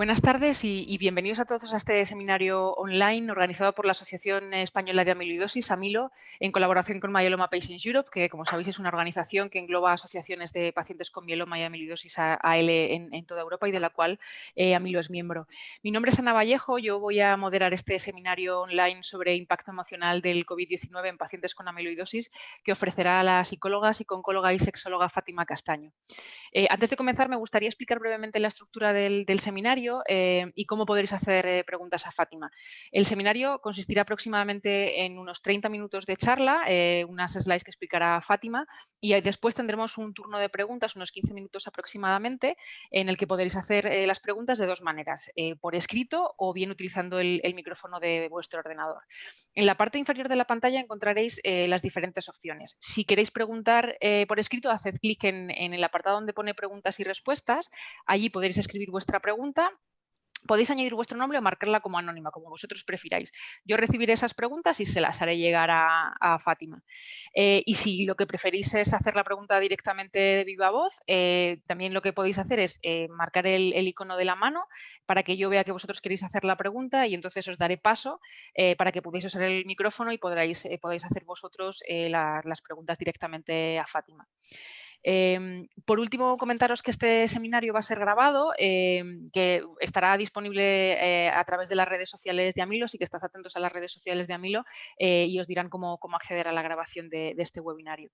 Buenas tardes y, bienvenidos a todos a este seminario online organizado por la Asociación Española de Amiloidosis, AMILO, en colaboración con Myeloma Patients Europe, que como sabéis es una organización que engloba asociaciones de pacientes con mieloma y amiloidosis AL en, toda Europa y de la cual eh, AMILO es miembro. Mi nombre es Ana Vallejo, yo voy a moderar este seminario online sobre impacto emocional del COVID-19 en pacientes con amiloidosis que ofrecerá la psicóloga, psicóloga y sexóloga Fátima Castaño. Eh, antes de comenzar me gustaría explicar brevemente la estructura del seminario eh, y cómo podréis hacer eh, preguntas a Fátima. El seminario consistirá aproximadamente en unos 30 minutos de charla, eh, unas slides que explicará Fátima y después tendremos un turno de preguntas, unos 15 minutos aproximadamente, en el que podréis hacer las preguntas de dos maneras, por escrito o bien utilizando el, micrófono de vuestro ordenador. En la parte inferior de la pantalla encontraréis las diferentes opciones. Si queréis preguntar por escrito, haced clic en el apartado donde pone preguntas y respuestas. Allí podréis escribir vuestra pregunta Podéis añadir vuestro nombre o marcarla como anónima, como vosotros prefiráis. Yo recibiré esas preguntas y se las haré llegar a, Fátima. Eh, y si lo que preferís es hacer la pregunta directamente de viva voz, eh, también lo que podéis hacer es eh, marcar el, icono de la mano para que yo vea que vosotros queréis hacer la pregunta y entonces os daré paso para que podáis usar el micrófono y podáis hacer vosotros las preguntas directamente a Fátima. Em, por último, comentaros que este seminario va a ser grabado, em, que estará disponible eh, a través de las redes sociales de Amilo, así que estad atentos a las redes sociales de Amilo eh, y os dirán cómo, acceder a la grabación de, este webinario.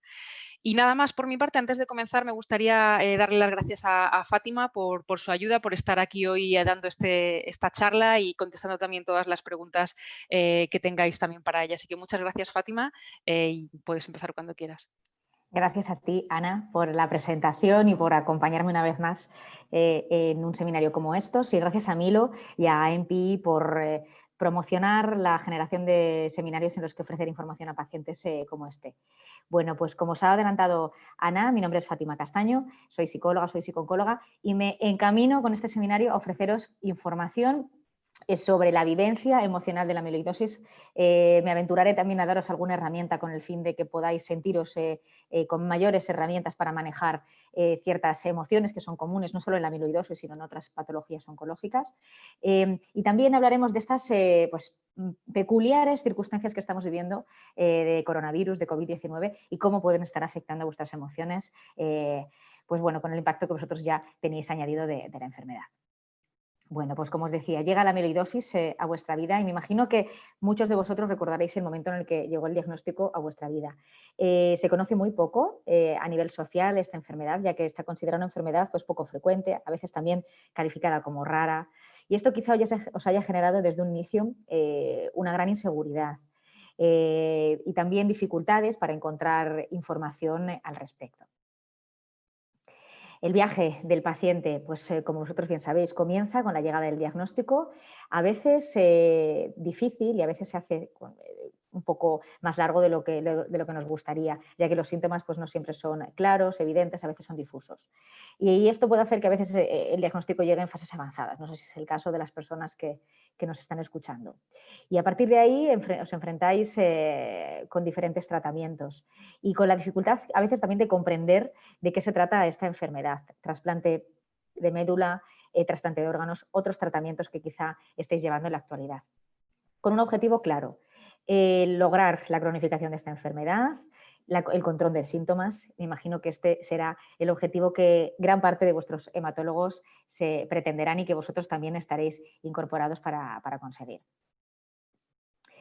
Y nada más por mi parte, antes de comenzar me gustaría eh, darle las gracias a, Fátima por, su ayuda, por estar aquí hoy dando este, esta charla y contestando también todas las preguntas que tengáis también para ella. Así que muchas gracias Fátima y puedes empezar cuando quieras. Gracias a ti, Ana, por la presentación y por acompañarme una vez más eh, en un seminario como estos. Y gracias a Milo y a MPI por eh, promocionar la generación de seminarios en los que ofrecer información a pacientes eh, como este. Bueno, pues como os ha adelantado Ana, mi nombre es Fátima Castaño, soy psicóloga, soy psicóloga y me encamino con este seminario a ofreceros información sobre la vivencia emocional de la amiloidosis. Eh, me aventuraré también a daros alguna herramienta con el fin de que podáis sentiros eh, eh, con mayores herramientas para manejar ciertas emociones que son comunes no solo en la amiloidosis sino en otras patologías oncológicas. y también hablaremos de estas pues, peculiares circunstancias que estamos viviendo de coronavirus, de COVID-19 y cómo pueden estar afectando a vuestras emociones pues bueno, con el impacto que vosotros ya tenéis añadido de la enfermedad. Bueno, pues como os decía, llega la amiloidosis eh, a vuestra vida y me imagino que muchos de vosotros recordaréis el momento en el que llegó el diagnóstico a vuestra vida. Eh, se conoce muy poco eh, a nivel social esta enfermedad, ya que está considerada una enfermedad pues, poco frecuente, a veces también calificada como rara. Y esto quizá os haya generado desde un inicio una gran inseguridad y también dificultades para encontrar información al respecto. El viaje del paciente, pues eh, como vosotros bien sabéis, comienza con la llegada del diagnóstico, a veces eh, difícil y a veces se hace eh, un poco más largo de lo, que, de lo que nos gustaría, ya que los síntomas pues, no siempre son claros, evidentes, a veces son difusos. Y, esto puede hacer que a veces eh, el diagnóstico llegue en fases avanzadas, no sé si es el caso de las personas que, nos están escuchando. Y a partir de ahí os enfrentáis eh, con diferentes tratamientos y con la dificultad a veces también de comprender de qué se trata esta enfermedad, trasplante de médula, eh, trasplante de órganos, otros tratamientos que quizá estéis llevando en la actualidad. Con un objetivo claro, lograr la cronificación de esta enfermedad, el control de síntomas. Me imagino que este será el objetivo que gran parte de vuestros hematólogos se pretenderán y que vosotros también estaréis incorporados para, conseguir.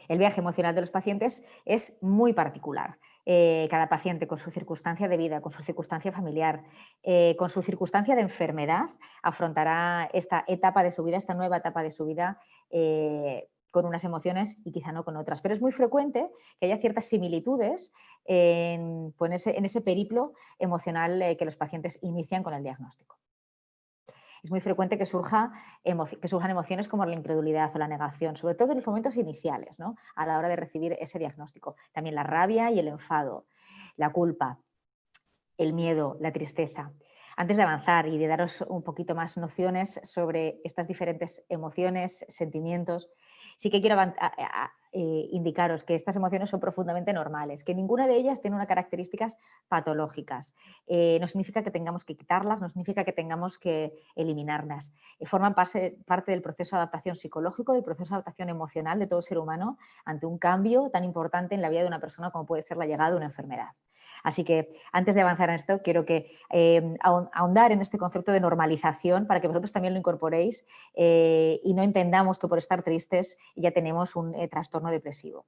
El viaje emocional de los pacientes es muy particular. Eh, cada paciente con su circunstancia de vida, con su circunstancia familiar, eh, con su circunstancia de enfermedad, afrontará esta etapa de su vida, esta nueva etapa de su vida eh, con unas emociones y quizá no con otras. Pero es muy frecuente que haya ciertas similitudes en, pues, ese, periplo emocional eh, que los pacientes inician con el diagnóstico. Es muy frecuente que, surja que surjan emociones como la incredulidad o la negación, sobre todo en los momentos iniciales, ¿no? a la hora de recibir ese diagnóstico. También la rabia y el enfado, la culpa, el miedo, la tristeza. Antes de avanzar y de daros un poquito más nociones sobre estas diferentes emociones, sentimientos, sí que quiero eh, indicaros que estas emociones son profundamente normales, que ninguna de ellas tiene unas características patológicas. Eh, no significa que tengamos que quitarlas, no significa que tengamos que eliminarlas. forman parte, parte del proceso de adaptación psicológico, del proceso de adaptación emocional de todo ser humano ante un cambio tan importante en la vida de una persona como puede ser la llegada de una enfermedad. Así que antes de avanzar en esto, quiero que eh, ahondar en este concepto de normalización para que vosotros también lo incorporéis eh, y no entendamos que por estar tristes ya tenemos un eh, trastorno depresivo.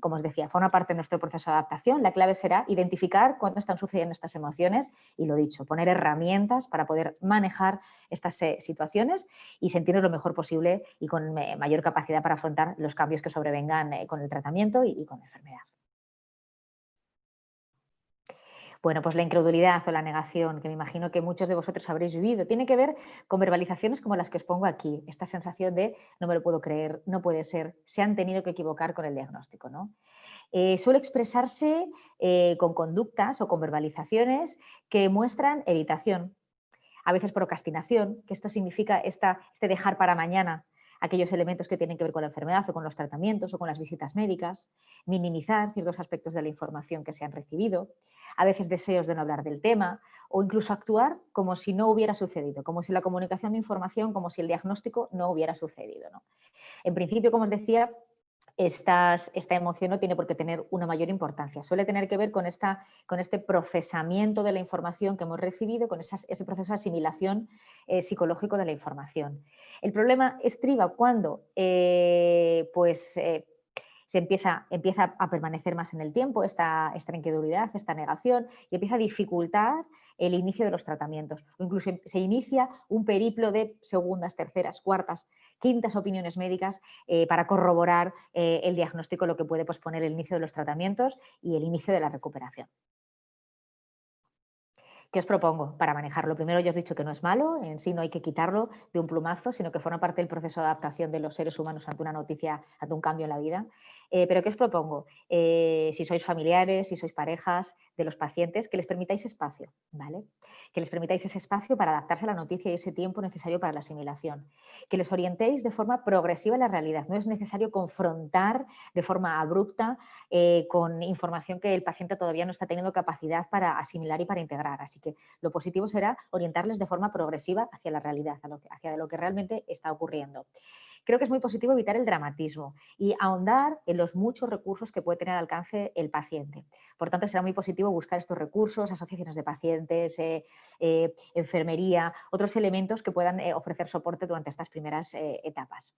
como os decía, forma parte de nuestro proceso de adaptación. La clave será identificar cuándo están sucediendo estas emociones y lo dicho, poner herramientas para poder manejar estas situaciones y sentirnos lo mejor posible y con mayor capacidad para afrontar los cambios que sobrevengan con el tratamiento y con la enfermedad. Bueno, pues la incredulidad o la negación, que me imagino que muchos de vosotros habréis vivido, tiene que ver con verbalizaciones como las que os pongo aquí, esta sensación de no me lo puedo creer, no puede ser, se han tenido que equivocar con el diagnóstico. ¿no? Eh, suele expresarse eh, con conductas o con verbalizaciones que muestran evitación, a veces procrastinación, que esto significa esta, este dejar para mañana aquellos elementos que tienen que ver con la enfermedad o con los tratamientos o con las visitas médicas, minimizar ciertos aspectos de la información que se han recibido, a veces deseos de no hablar del tema o incluso actuar como si no hubiera sucedido, como si la comunicación de información, como si el diagnóstico no hubiera sucedido. En principio, como os decía, esta emoción no tiene por qué tener una mayor importancia. Suele tener que ver con, esta, con este procesamiento de la información que hemos recibido, con ese proceso de asimilación eh, psicológico de la información. El problema estriba cuando eh, pues, eh, se empieza, empieza a permanecer más en el tiempo esta, esta incredulidad, esta negación y empieza a dificultar el inicio de los tratamientos o incluso se inicia un periplo de segundas, terceras, cuartas, quintas opiniones médicas eh, para corroborar el diagnóstico, lo que puede posponer el inicio de los tratamientos y el inicio de la recuperación. ¿Qué os propongo para manejarlo? Primero ya os he dicho que no es malo, en sí no hay que quitarlo de un plumazo, sino que forma parte del proceso de adaptación de los seres humanos ante una noticia, ante un cambio en la vida. Eh, pero ¿qué os propongo? Eh, si sois familiares, si sois parejas de los pacientes, que les permitáis espacio, ¿vale? Que les permitáis ese espacio para adaptarse a la noticia y ese tiempo necesario para la asimilación. Que les orientéis de forma progresiva a la realidad. No es necesario confrontar de forma abrupta eh, con información que el paciente todavía no está teniendo capacidad para asimilar y para integrar. Así que lo positivo será orientarles de forma progresiva hacia la realidad, hacia lo que realmente está ocurriendo creo que es muy positivo evitar el dramatismo y ahondar en los muchos recursos que puede tener al alcance el paciente. Por tanto, será muy positivo buscar estos recursos, asociaciones de pacientes, eh, eh, enfermería, otros elementos que puedan eh, ofrecer soporte durante estas primeras etapas.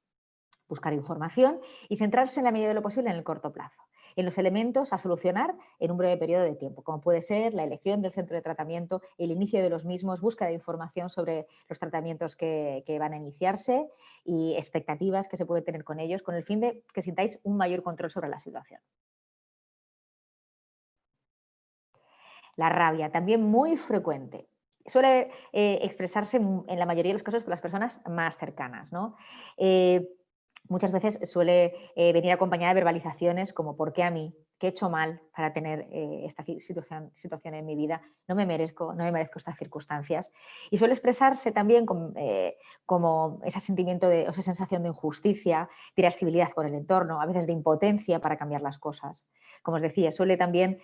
Buscar información y centrarse en la medida de lo posible en el corto plazo en los elementos a solucionar en un breve periodo de tiempo, como puede ser la elección del centro de tratamiento, el inicio de los mismos, búsqueda de información sobre los tratamientos que, van a iniciarse y expectativas que se puede tener con ellos, con el fin de que sintáis un mayor control sobre la situación. La rabia, también muy frecuente. Suele eh, expresarse en la mayoría de los casos con las personas más cercanas. ¿no? Eh, muchas veces suele eh, venir acompañada de verbalizaciones como ¿por qué a mí? ¿Qué he hecho mal para tener eh, esta situación, situación, en mi vida? No me merezco, no me merezco estas circunstancias. Y suele expresarse también eh, como ese sentimiento de, esa sensación de injusticia, de irascibilidad con el entorno, a veces de impotencia para cambiar las cosas. Como os decía, suele también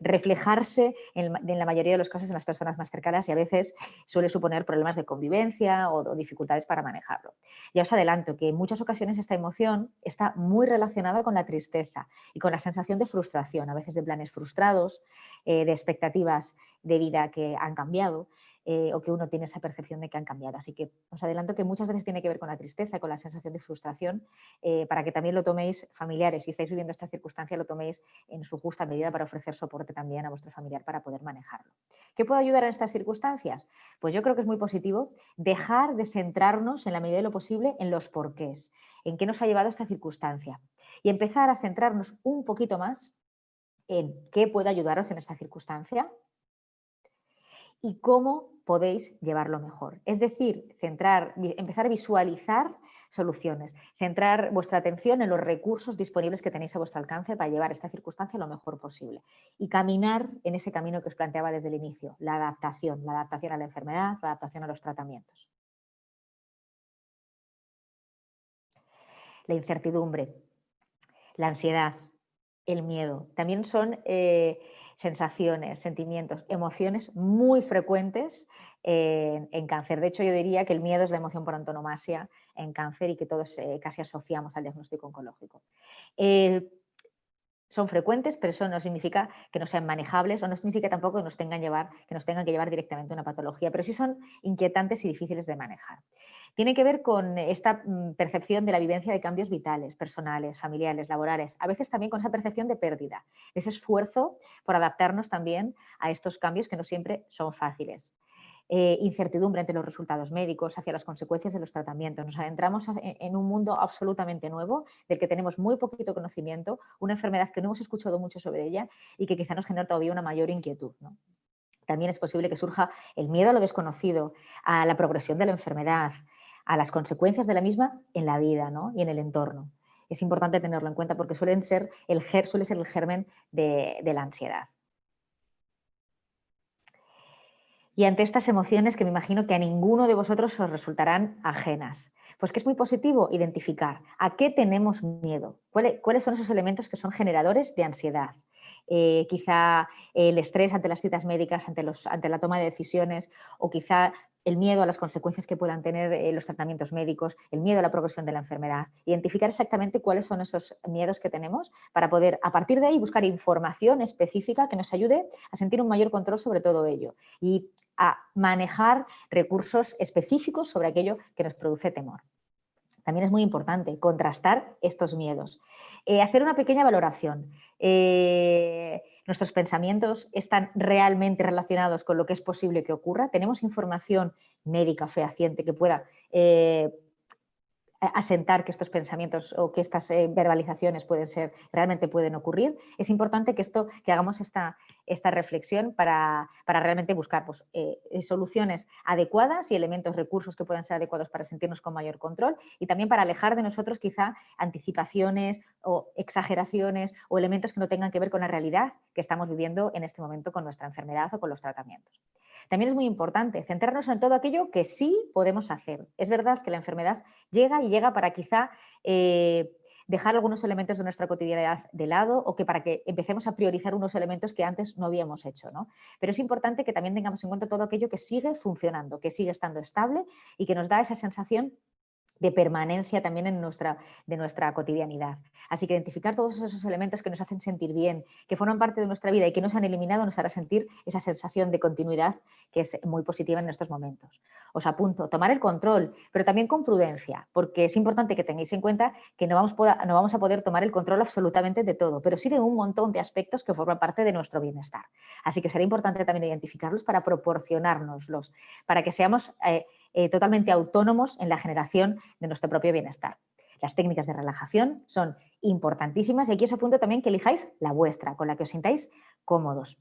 reflejarse en, la mayoría de los casos en las personas más cercanas y a veces suele suponer problemas de convivencia o, o dificultades para manejarlo. Ya os adelanto que en muchas ocasiones esta emoción está muy relacionada con la tristeza y con la sensación de frustración, a veces de planes frustrados, eh, de expectativas de vida que han cambiado eh, o que uno tiene esa percepción de que han cambiado. Así que os adelanto que muchas veces tiene que ver con la tristeza, con la sensación de frustración, eh, para que también lo toméis familiares, si estáis viviendo esta circunstancia, lo toméis en su justa medida para ofrecer soporte también a vuestro familiar para poder manejarlo. ¿Qué puede ayudar en estas circunstancias? Pues yo creo que es muy positivo dejar de centrarnos en la medida de lo posible en los porqués, en qué nos ha llevado esta circunstancia y empezar a centrarnos un poquito más en qué puede ayudaros en esta circunstancia y cómo podéis llevarlo mejor. Es decir, centrar, empezar a visualizar soluciones, centrar vuestra atención en los recursos disponibles que tenéis a vuestro alcance para llevar esta circunstancia lo mejor posible y caminar en ese camino que os planteaba desde el inicio, la adaptación, la adaptación a la enfermedad, la adaptación a los tratamientos. La incertidumbre. La ansiedad, el miedo, también son eh, sensaciones, sentimientos, emociones muy frecuentes en, cáncer. De hecho, yo diría que el miedo es la emoción por antonomasia en cáncer y que todos eh, casi asociamos al diagnóstico oncológico. Eh, son frecuentes, pero eso no significa que no sean manejables o no significa tampoco que nos tengan, que nos tengan que llevar directamente a una patología, pero sí son inquietantes y difíciles de manejar. Tiene que ver con esta mm, percepción de la vivencia de cambios vitales, personales, familiares, laborales, a veces también con esa percepción de pérdida, ese esfuerzo por adaptarnos también a estos cambios que no siempre son fáciles. Eh, incertidumbre ante los resultados médicos, hacia las consecuencias de los tratamientos. Nos adentramos en un mundo absolutamente nuevo, del que tenemos muy poquito conocimiento, una enfermedad que no hemos escuchado mucho sobre ella y que quizá nos genera todavía una mayor inquietud. También es posible que surja el miedo a lo desconocido, a la progresión de la enfermedad, a las consecuencias de la misma en la vida y en el entorno. Es importante tenerlo en cuenta porque suelen ser el, suele ser el germen de la ansiedad. y ante estas emociones que me imagino que a ninguno de vosotros os resultarán ajenas. Pues que es muy positivo identificar a qué tenemos miedo, cuáles son esos elementos que son generadores de ansiedad. Eh, quizá el estrés ante las citas médicas, ante, los, ante la toma de decisiones o quizá el miedo a las consecuencias que puedan tener eh, los tratamientos médicos, el miedo a la progresión de la enfermedad. Identificar exactamente cuáles son esos miedos que tenemos para poder, a partir de ahí, buscar información específica que nos ayude a sentir un mayor control sobre todo ello y a manejar recursos específicos sobre aquello que nos produce temor. También es muy importante contrastar estos miedos. Eh, hacer una pequeña valoración. Eh, nuestros pensamientos están realmente relacionados con lo que es posible que ocurra, tenemos información médica fehaciente que pueda eh, asentar que estos pensamientos o que estas eh, verbalizaciones pueden ser, realmente pueden ocurrir, es importante que, esto, que hagamos esta, esta reflexión para, realmente buscar pues, eh, soluciones adecuadas y elementos, recursos que puedan ser adecuados para sentirnos con mayor control y también para alejar de nosotros quizá anticipaciones o exageraciones o elementos que no tengan que ver con la realidad que estamos viviendo en este momento con nuestra enfermedad o con los tratamientos. También es muy importante centrarnos en todo aquello que sí podemos hacer. Es verdad que la enfermedad llega y llega para quizá eh, dejar algunos elementos de nuestra cotidianidad de lado o que para que empecemos a priorizar unos elementos que antes no habíamos hecho. ¿no? Pero es importante que también tengamos en cuenta todo aquello que sigue funcionando, que sigue estando estable y que nos da esa sensación de permanencia también en nuestra, de nuestra cotidianidad. Así que identificar todos esos elementos que nos hacen sentir bien, que forman parte de nuestra vida y que no se han eliminado, nos hará sentir esa sensación de continuidad que es muy positiva en estos momentos. Os apunto, tomar el control, pero también con prudencia, porque es importante que tengáis en cuenta que no vamos, no vamos a poder tomar el control absolutamente de todo, pero sí de un montón de aspectos que forman parte de nuestro bienestar. Así que será importante también identificarlos para proporcionárnoslos, para que seamos... Eh, eh, totalmente autónomos en la generación de nuestro propio bienestar. Las técnicas de relajación son importantísimas y aquí os apunto también que elijáis la vuestra, con la que os sintáis cómodos.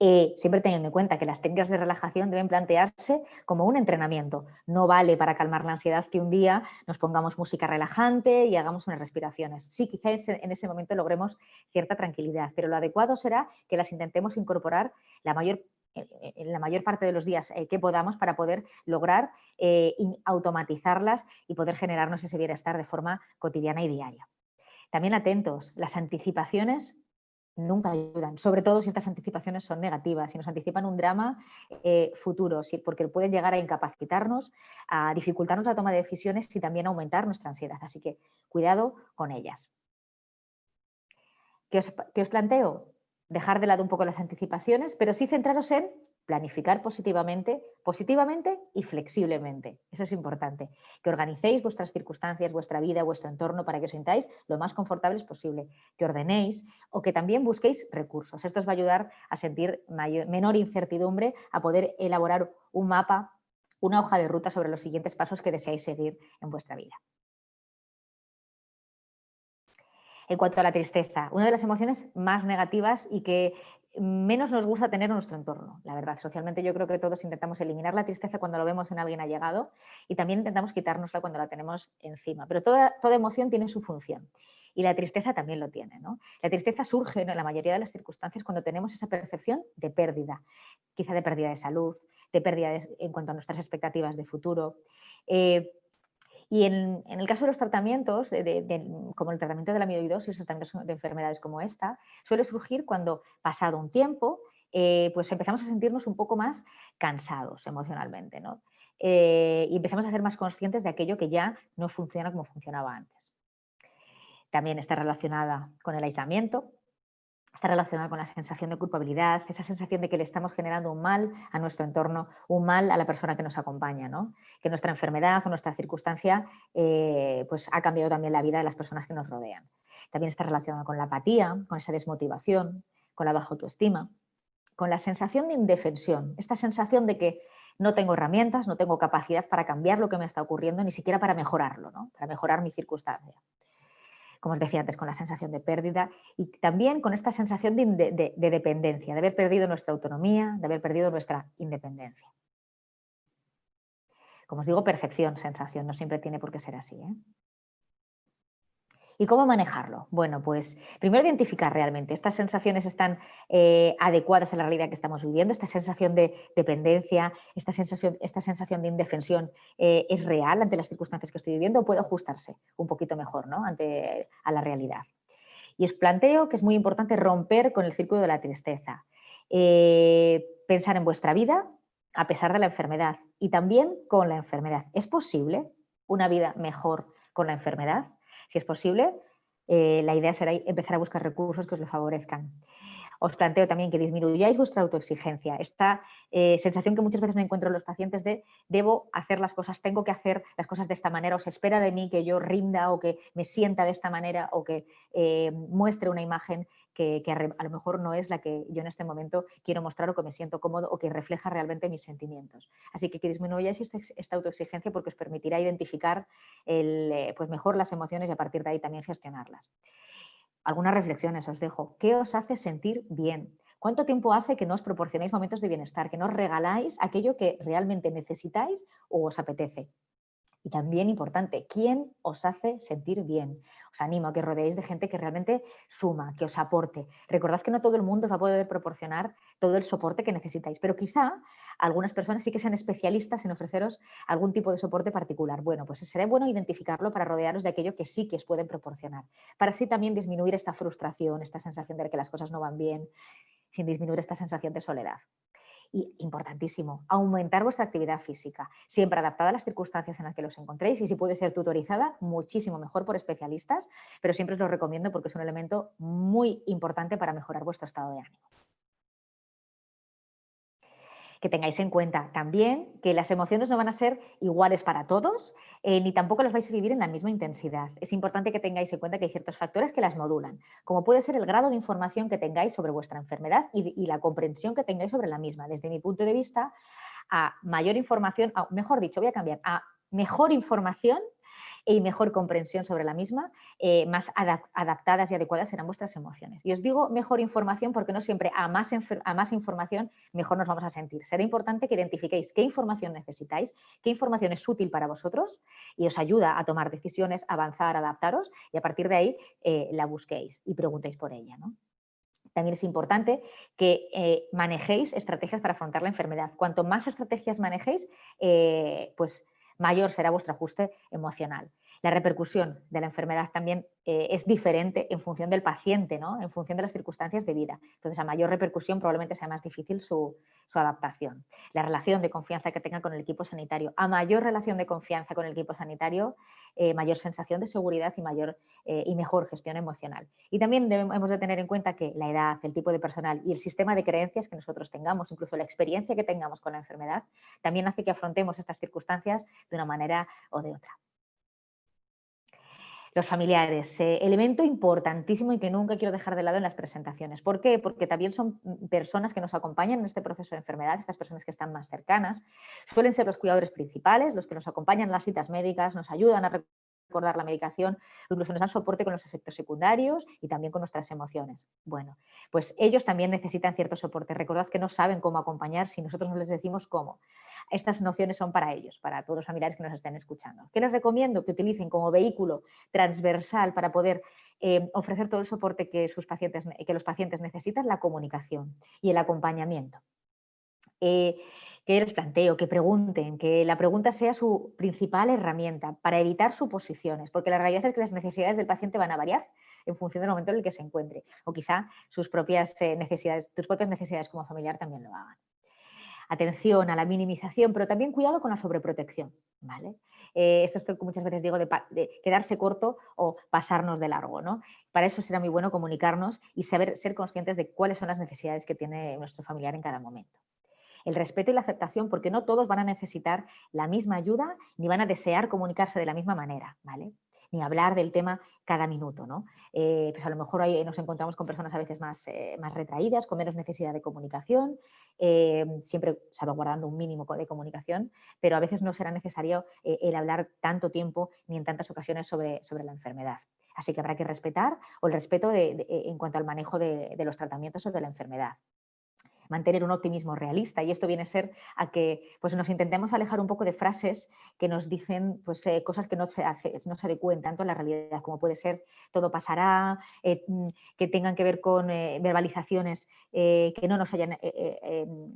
Eh, siempre teniendo en cuenta que las técnicas de relajación deben plantearse como un entrenamiento. No vale para calmar la ansiedad que un día nos pongamos música relajante y hagamos unas respiraciones. Sí, quizás en ese momento logremos cierta tranquilidad, pero lo adecuado será que las intentemos incorporar la mayor en la mayor parte de los días eh, que podamos para poder lograr eh, automatizarlas y poder generarnos ese bienestar de forma cotidiana y diaria. También atentos, las anticipaciones nunca ayudan, sobre todo si estas anticipaciones son negativas, si nos anticipan un drama eh, futuro, porque pueden llegar a incapacitarnos, a dificultarnos la toma de decisiones y también aumentar nuestra ansiedad. Así que cuidado con ellas. ¿Qué os planteo? Dejar de lado un poco las anticipaciones, pero sí centraros en planificar positivamente, positivamente y flexiblemente. Eso es importante. Que organicéis vuestras circunstancias, vuestra vida, vuestro entorno para que os sintáis lo más confortables posible. Que ordenéis o que también busquéis recursos. Esto os va a ayudar a sentir menor incertidumbre, a poder elaborar un mapa, una hoja de ruta sobre los siguientes pasos que deseáis seguir en vuestra vida. En cuanto a la tristeza, una de las emociones más negativas y que menos nos gusta tener en nuestro entorno, la verdad. Socialmente yo creo que todos intentamos eliminar la tristeza cuando lo vemos en alguien allegado y también intentamos quitárnosla cuando la tenemos encima. Pero toda, emoción tiene su función y la tristeza también lo tiene. ¿no? La tristeza surge en la mayoría de las circunstancias cuando tenemos esa percepción de pérdida, quizá de pérdida de salud, de pérdida en cuanto a nuestras expectativas de futuro. Eh, Y en, el caso de los tratamientos, como el tratamiento de la amiloidosis o tratamientos de enfermedades como esta, suele surgir cuando, pasado un tiempo, eh, pues empezamos a sentirnos un poco más cansados emocionalmente. Eh, y empezamos a ser más conscientes de aquello que ya no funciona como funcionaba antes. También está relacionada con el aislamiento, está relacionada con la sensación de culpabilidad, esa sensación de que le estamos generando un mal a nuestro entorno, un mal a la persona que nos acompaña, ¿no? que nuestra enfermedad o nuestra circunstancia eh, pues ha cambiado también la vida de las personas que nos rodean. También está relacionada con la apatía, con esa desmotivación, con la baja autoestima, con la sensación de indefensión, esta sensación de que no tengo herramientas, no tengo capacidad para cambiar lo que me está ocurriendo, ni siquiera para mejorarlo, ¿no? para mejorar mi circunstancia como os decía antes, con la sensación de pérdida y también con esta sensación de, dependencia, de haber perdido nuestra autonomía, de haber perdido nuestra independencia. Como os digo, percepción, sensación, no siempre tiene por qué ser así. ¿eh? ¿Y cómo manejarlo? Bueno, pues primero identificar realmente, estas sensaciones están eh, adecuadas a la realidad que estamos viviendo, esta sensación de dependencia, esta sensación, esta sensación de indefensión eh, es real ante las circunstancias que estoy viviendo o puede ajustarse un poquito mejor ¿no? ante a la realidad. Y os planteo que es muy importante romper con el círculo de la tristeza, eh, pensar en vuestra vida a pesar de la enfermedad y también con la enfermedad. ¿Es posible una vida mejor con la enfermedad? Si es posible, eh, la idea será empezar a buscar recursos que os lo favorezcan. Os planteo también que disminuyáis vuestra autoexigencia, esta eh, sensación que muchas veces me encuentro en los pacientes de debo hacer las cosas, tengo que hacer las cosas de esta manera, o se espera de mí que yo rinda o que me sienta de esta manera o que eh, muestre una imagen que, a lo mejor no es la que yo en este momento quiero mostrar o que me siento cómodo o que refleja realmente mis sentimientos. Así que que disminuyáis esta, esta autoexigencia porque os permitirá identificar eh, pues mejor las emociones y a partir de ahí también gestionarlas. Algunas reflexiones os dejo. ¿Qué os hace sentir bien? ¿Cuánto tiempo hace que no os proporcionáis momentos de bienestar, que no os regaláis aquello que realmente necesitáis o os apetece? Y también importante, ¿quién os hace sentir bien? Os animo a que rodeéis de gente que realmente suma, que os aporte. Recordad que no todo el mundo os va a poder proporcionar todo el soporte que necesitáis, pero quizá algunas personas sí que sean especialistas en ofreceros algún tipo de soporte particular. Bueno, pues será bueno identificarlo para rodearos de aquello que sí que os pueden proporcionar, para así también disminuir esta frustración, esta sensación de que las cosas no van bien, sin disminuir esta sensación de soledad. Y importantísimo, aumentar vuestra actividad física, siempre adaptada a las circunstancias en las que los encontréis y si puede ser tutorizada, muchísimo mejor por especialistas, pero siempre os lo recomiendo porque es un elemento muy importante para mejorar vuestro estado de ánimo que tengáis en cuenta también que las emociones no van a ser iguales para todos, eh, ni tampoco las vais a vivir en la misma intensidad. Es importante que tengáis en cuenta que hay ciertos factores que las modulan, como puede ser el grado de información que tengáis sobre vuestra enfermedad y, la comprensión que tengáis sobre la misma. Desde mi punto de vista, a mayor información, mejor dicho, voy a cambiar, a mejor información y mejor comprensión sobre la misma, eh, más adaptadas y adecuadas serán vuestras emociones. Y os digo mejor información porque no siempre a más, a más información mejor nos vamos a sentir. Será importante que identifiquéis qué información necesitáis, qué información es útil para vosotros y os ayuda a tomar decisiones, avanzar, adaptaros y a partir de ahí eh, la busquéis y preguntéis por ella. También es importante que eh, manejéis estrategias para afrontar la enfermedad. Cuanto más estrategias manejéis, pues mayor será vuestro ajuste emocional. La repercusión de la enfermedad también eh, es diferente en función del paciente, ¿no? en función de las circunstancias de vida. Entonces, a mayor repercusión probablemente sea más difícil su, adaptación. La relación de confianza que tenga con el equipo sanitario. A mayor relación de confianza con el equipo sanitario, eh, mayor sensación de seguridad y, mayor, eh, y mejor gestión emocional. Y también debemos de tener en cuenta que la edad, el tipo de personal y el sistema de creencias que nosotros tengamos, incluso la experiencia que tengamos con la enfermedad, también hace que afrontemos estas circunstancias de una manera o de otra los familiares, eh, elemento importantísimo y que nunca quiero dejar de lado en las presentaciones. ¿Por qué? Porque también son personas que nos acompañan en este proceso de enfermedad, estas personas que están más cercanas. Suelen ser los cuidadores principales, los que nos acompañan en las citas médicas, nos ayudan a recordar la medicación, incluso nos dan soporte con los efectos secundarios y también con nuestras emociones. Bueno, pues ellos también necesitan cierto soporte. Recordad que no saben cómo acompañar si nosotros no les decimos cómo. Estas nociones son para ellos, para todos los familiares que nos estén escuchando. ¿Qué les recomiendo? Que utilicen como vehículo transversal para poder eh, ofrecer todo el soporte que, sus pacientes, que los pacientes necesitan, la comunicación y el acompañamiento. Eh, que les planteo, que pregunten, que la pregunta sea su principal herramienta para evitar suposiciones, porque la realidad es que las necesidades del paciente van a variar en función del momento en el que se encuentre, o quizá sus propias eh, necesidades, tus propias necesidades como familiar también lo hagan. Atención a la minimización, pero también cuidado con la sobreprotección. ¿vale? Eh, esto es que muchas veces digo de, quedarse corto o pasarnos de largo. ¿no? Para eso será muy bueno comunicarnos y saber ser conscientes de cuáles son las necesidades que tiene nuestro familiar en cada momento el respeto y la aceptación, porque no todos van a necesitar la misma ayuda ni van a desear comunicarse de la misma manera, ¿vale? Ni hablar del tema cada minuto, ¿no? Eh, pues a lo mejor ahí nos encontramos con personas a veces más, eh, más retraídas, con menos necesidad de comunicación, eh, siempre salvaguardando un mínimo de comunicación, pero a veces no será necesario el hablar tanto tiempo ni en tantas ocasiones sobre, sobre la enfermedad. Así que habrá que respetar o el respeto en cuanto al manejo de, de los tratamientos o de la enfermedad mantener un optimismo realista y esto viene a ser a que pues, nos intentemos alejar un poco de frases que nos dicen pues, eh, cosas que no se, no se adecúen tanto a la realidad como puede ser todo pasará, eh, mm, que tengan que ver con eh, verbalizaciones que no nos hayan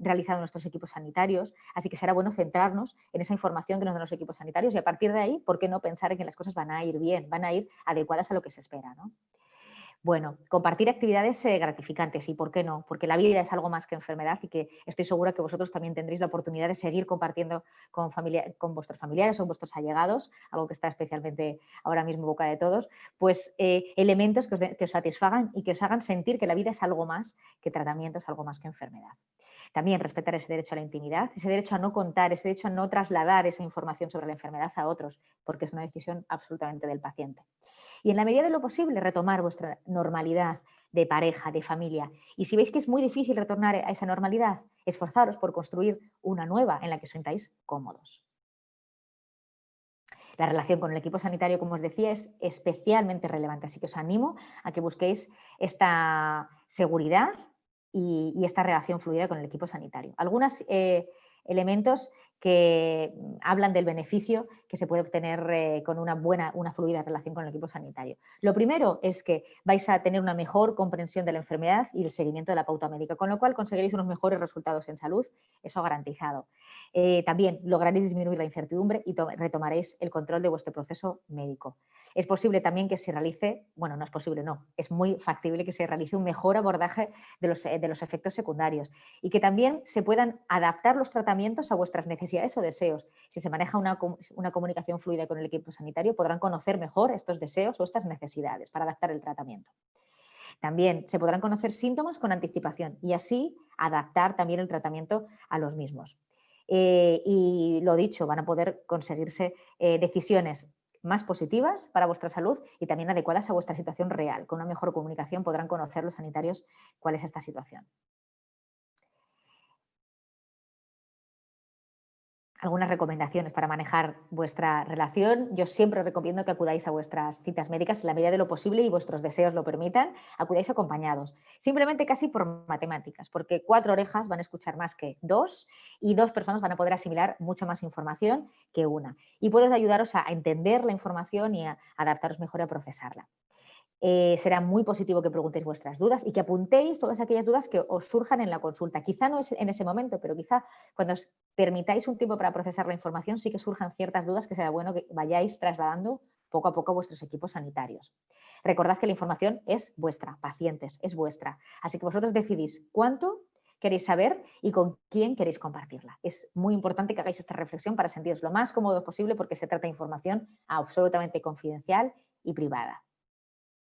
realizado nuestros equipos sanitarios, así que será bueno centrarnos en esa información que nos dan los equipos sanitarios y a partir de ahí, ¿por qué no pensar en que las cosas van a ir bien, van a ir adecuadas a lo que se espera? ¿no? Bueno, compartir actividades eh, gratificantes y por qué no, porque la vida es algo más que enfermedad y que estoy segura que vosotros también tendréis la oportunidad de seguir compartiendo con, con vuestros familiares o vuestros allegados, algo que está especialmente ahora mismo boca de todos, pues eh, elementos que os, que os satisfagan y que os hagan sentir que la vida es algo más que tratamiento, es algo más que enfermedad. También respetar ese derecho a la intimidad, ese derecho a no contar, ese derecho a no trasladar esa información sobre la enfermedad a otros, porque es una decisión absolutamente del paciente y en la medida de lo posible retomar vuestra normalidad de pareja, de familia. Y si veis que es muy difícil retornar a esa normalidad, esforzaros por construir una nueva en la que os sintáis cómodos. La relación con el equipo sanitario, como os decía, es especialmente relevante, así que os animo a que busquéis esta seguridad y, esta relación fluida con el equipo sanitario. Algunos eh, elementos que mm, hablan del beneficio que se puede obtener eh, con una buena, una fluida relación con el equipo sanitario. Lo primero es que vais a tener una mejor comprensión de la enfermedad y el seguimiento de la pauta médica, con lo cual conseguiréis unos mejores resultados en salud, eso garantizado. Eh, también lograréis disminuir la incertidumbre y retomaréis el control de vuestro proceso médico. Es posible también que se realice, bueno, no es posible, no, es muy factible que se realice un mejor abordaje de los, de los efectos secundarios y que también se puedan adaptar los tratamientos a vuestras necesidades o deseos. Si se maneja una, una comunicación fluida con el equipo sanitario, podrán conocer mejor estos deseos o estas necesidades para adaptar el tratamiento. También se podrán conocer síntomas con anticipación y así adaptar también el tratamiento a los mismos. Eh, y lo dicho, van a poder conseguirse eh, decisiones más positivas para vuestra salud y también adecuadas a vuestra situación real. Con una mejor comunicación podrán conocer los sanitarios cuál es esta situación. Algunas recomendaciones para manejar vuestra relación. Yo siempre recomiendo que acudáis a vuestras citas médicas en la medida de lo posible y vuestros deseos lo permitan, acudáis acompañados. Simplemente casi por matemáticas, porque cuatro orejas van a escuchar más que dos y dos personas van a poder asimilar mucha más información que una. Y puedes ayudaros a entender la información y a adaptaros mejor a procesarla. Eh, será muy positivo que preguntéis vuestras dudas y que apuntéis todas aquellas dudas que os surjan en la consulta. Quizá no es en ese momento, pero quizá cuando os permitáis un tiempo para procesar la información sí que surjan ciertas dudas que será bueno que vayáis trasladando poco a poco a vuestros equipos sanitarios. Recordad que la información es vuestra, pacientes, es vuestra. Así que vosotros decidís cuánto queréis saber y con quién queréis compartirla. Es muy importante que hagáis esta reflexión para sentiros lo más cómodo posible porque se trata de información absolutamente confidencial y privada.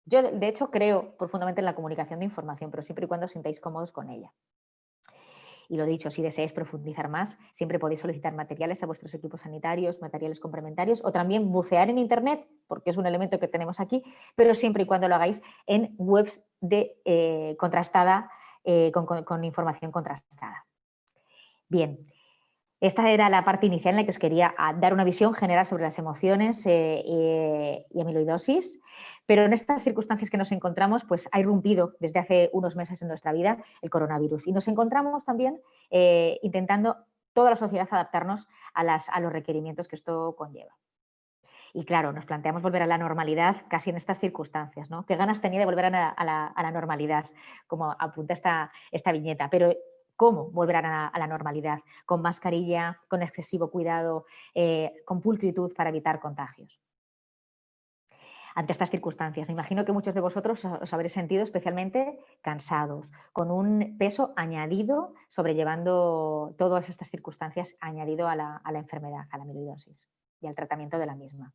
Yo, de hecho, creo profundamente en la comunicación de información, pero siempre y cuando os sintáis cómodos con ella. Y lo dicho, si deseáis profundizar más, siempre podéis solicitar materiales a vuestros equipos sanitarios, materiales complementarios o también bucear en Internet, porque es un elemento que tenemos aquí, pero siempre y cuando lo hagáis en webs de, eh, contrastada, eh, con, información contrastada. Bien, esta era la parte inicial en la que os quería ah, dar una visión general sobre las emociones eh, y amiloidosis. Pero en estas circunstancias que nos encontramos, pues ha irrumpido desde hace unos meses en nuestra vida el coronavirus. Y nos encontramos también eh, intentando toda la sociedad adaptarnos a, los requerimientos que esto conlleva. Y claro, nos planteamos volver a la normalidad casi en estas circunstancias, ¿no? ¿Qué ganas tenía de volver a la, normalidad, como apunta esta, esta viñeta? Pero ¿Cómo volverán a, la normalidad? Con mascarilla, con excesivo cuidado, eh, con pulcritud para evitar contagios ante estas circunstancias. Me imagino que muchos de vosotros os habréis sentido especialmente cansados, con un peso añadido sobrellevando todas estas circunstancias añadido a la, enfermedad, a la amiloidosis y al tratamiento de la misma.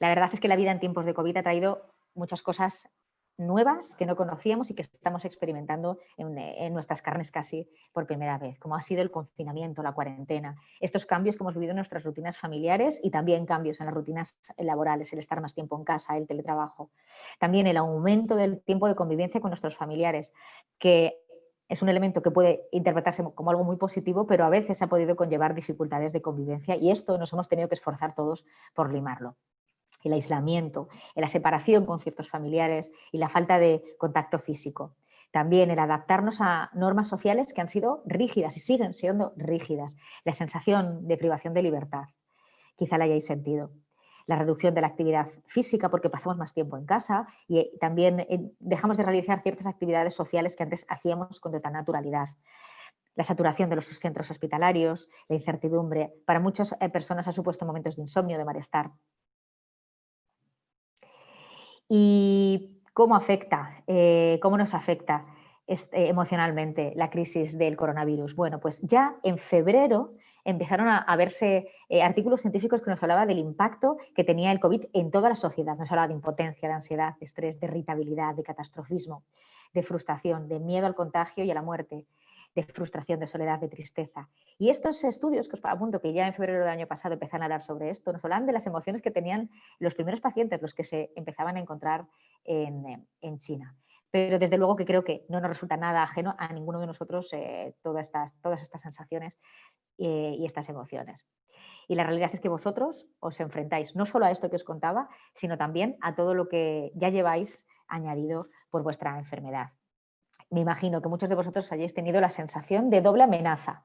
La verdad es que la vida en tiempos de COVID ha traído muchas cosas nuevas que no conocíamos y que estamos experimentando en, nuestras carnes casi por primera vez, como ha sido el confinamiento, la cuarentena, estos cambios que hemos vivido en nuestras rutinas familiares y también cambios en las rutinas laborales, el estar más tiempo en casa, el teletrabajo. También el aumento del tiempo de convivencia con nuestros familiares, que es un elemento que puede interpretarse como algo muy positivo, pero a veces ha podido conllevar dificultades de convivencia y esto nos hemos tenido que esforzar todos por limarlo el aislamiento, la separación con ciertos familiares y la falta de contacto físico. También el adaptarnos a normas sociales que han sido rígidas y siguen siendo rígidas. La sensación de privación de libertad, quizá la hayáis sentido. La reducción de la actividad física porque pasamos más tiempo en casa y eh, también eh, dejamos de realizar ciertas actividades sociales que antes hacíamos con total naturalidad la saturación de los centros hospitalarios, la incertidumbre. Para muchas eh, personas ha supuesto momentos de insomnio, de malestar. ¿Y cómo afecta, eh, cómo nos afecta este, emocionalmente la crisis del coronavirus? Bueno, pues ya en febrero empezaron a, verse eh, artículos científicos que nos hablaban del impacto que tenía el COVID en toda la sociedad. Nos hablaba de impotencia, de ansiedad, de estrés, de irritabilidad, de catastrofismo, de frustración, de miedo al contagio y a la muerte, de frustración, de soledad, de tristeza. Y estos estudios que os apunto, que ya en febrero del año pasado empezaron a hablar sobre esto, nos hablan de las emociones que tenían los primeros pacientes, los que se empezaban a encontrar en, China. Pero desde luego que creo que no nos resulta nada ajeno a ninguno de nosotros eh, todas, estas, todas estas sensaciones eh, y estas emociones. Y la realidad es que vosotros os enfrentáis no solo a esto que os contaba, sino también a todo lo que ya lleváis añadido por vuestra enfermedad me imagino que muchos de vosotros hayáis tenido la sensación de doble amenaza.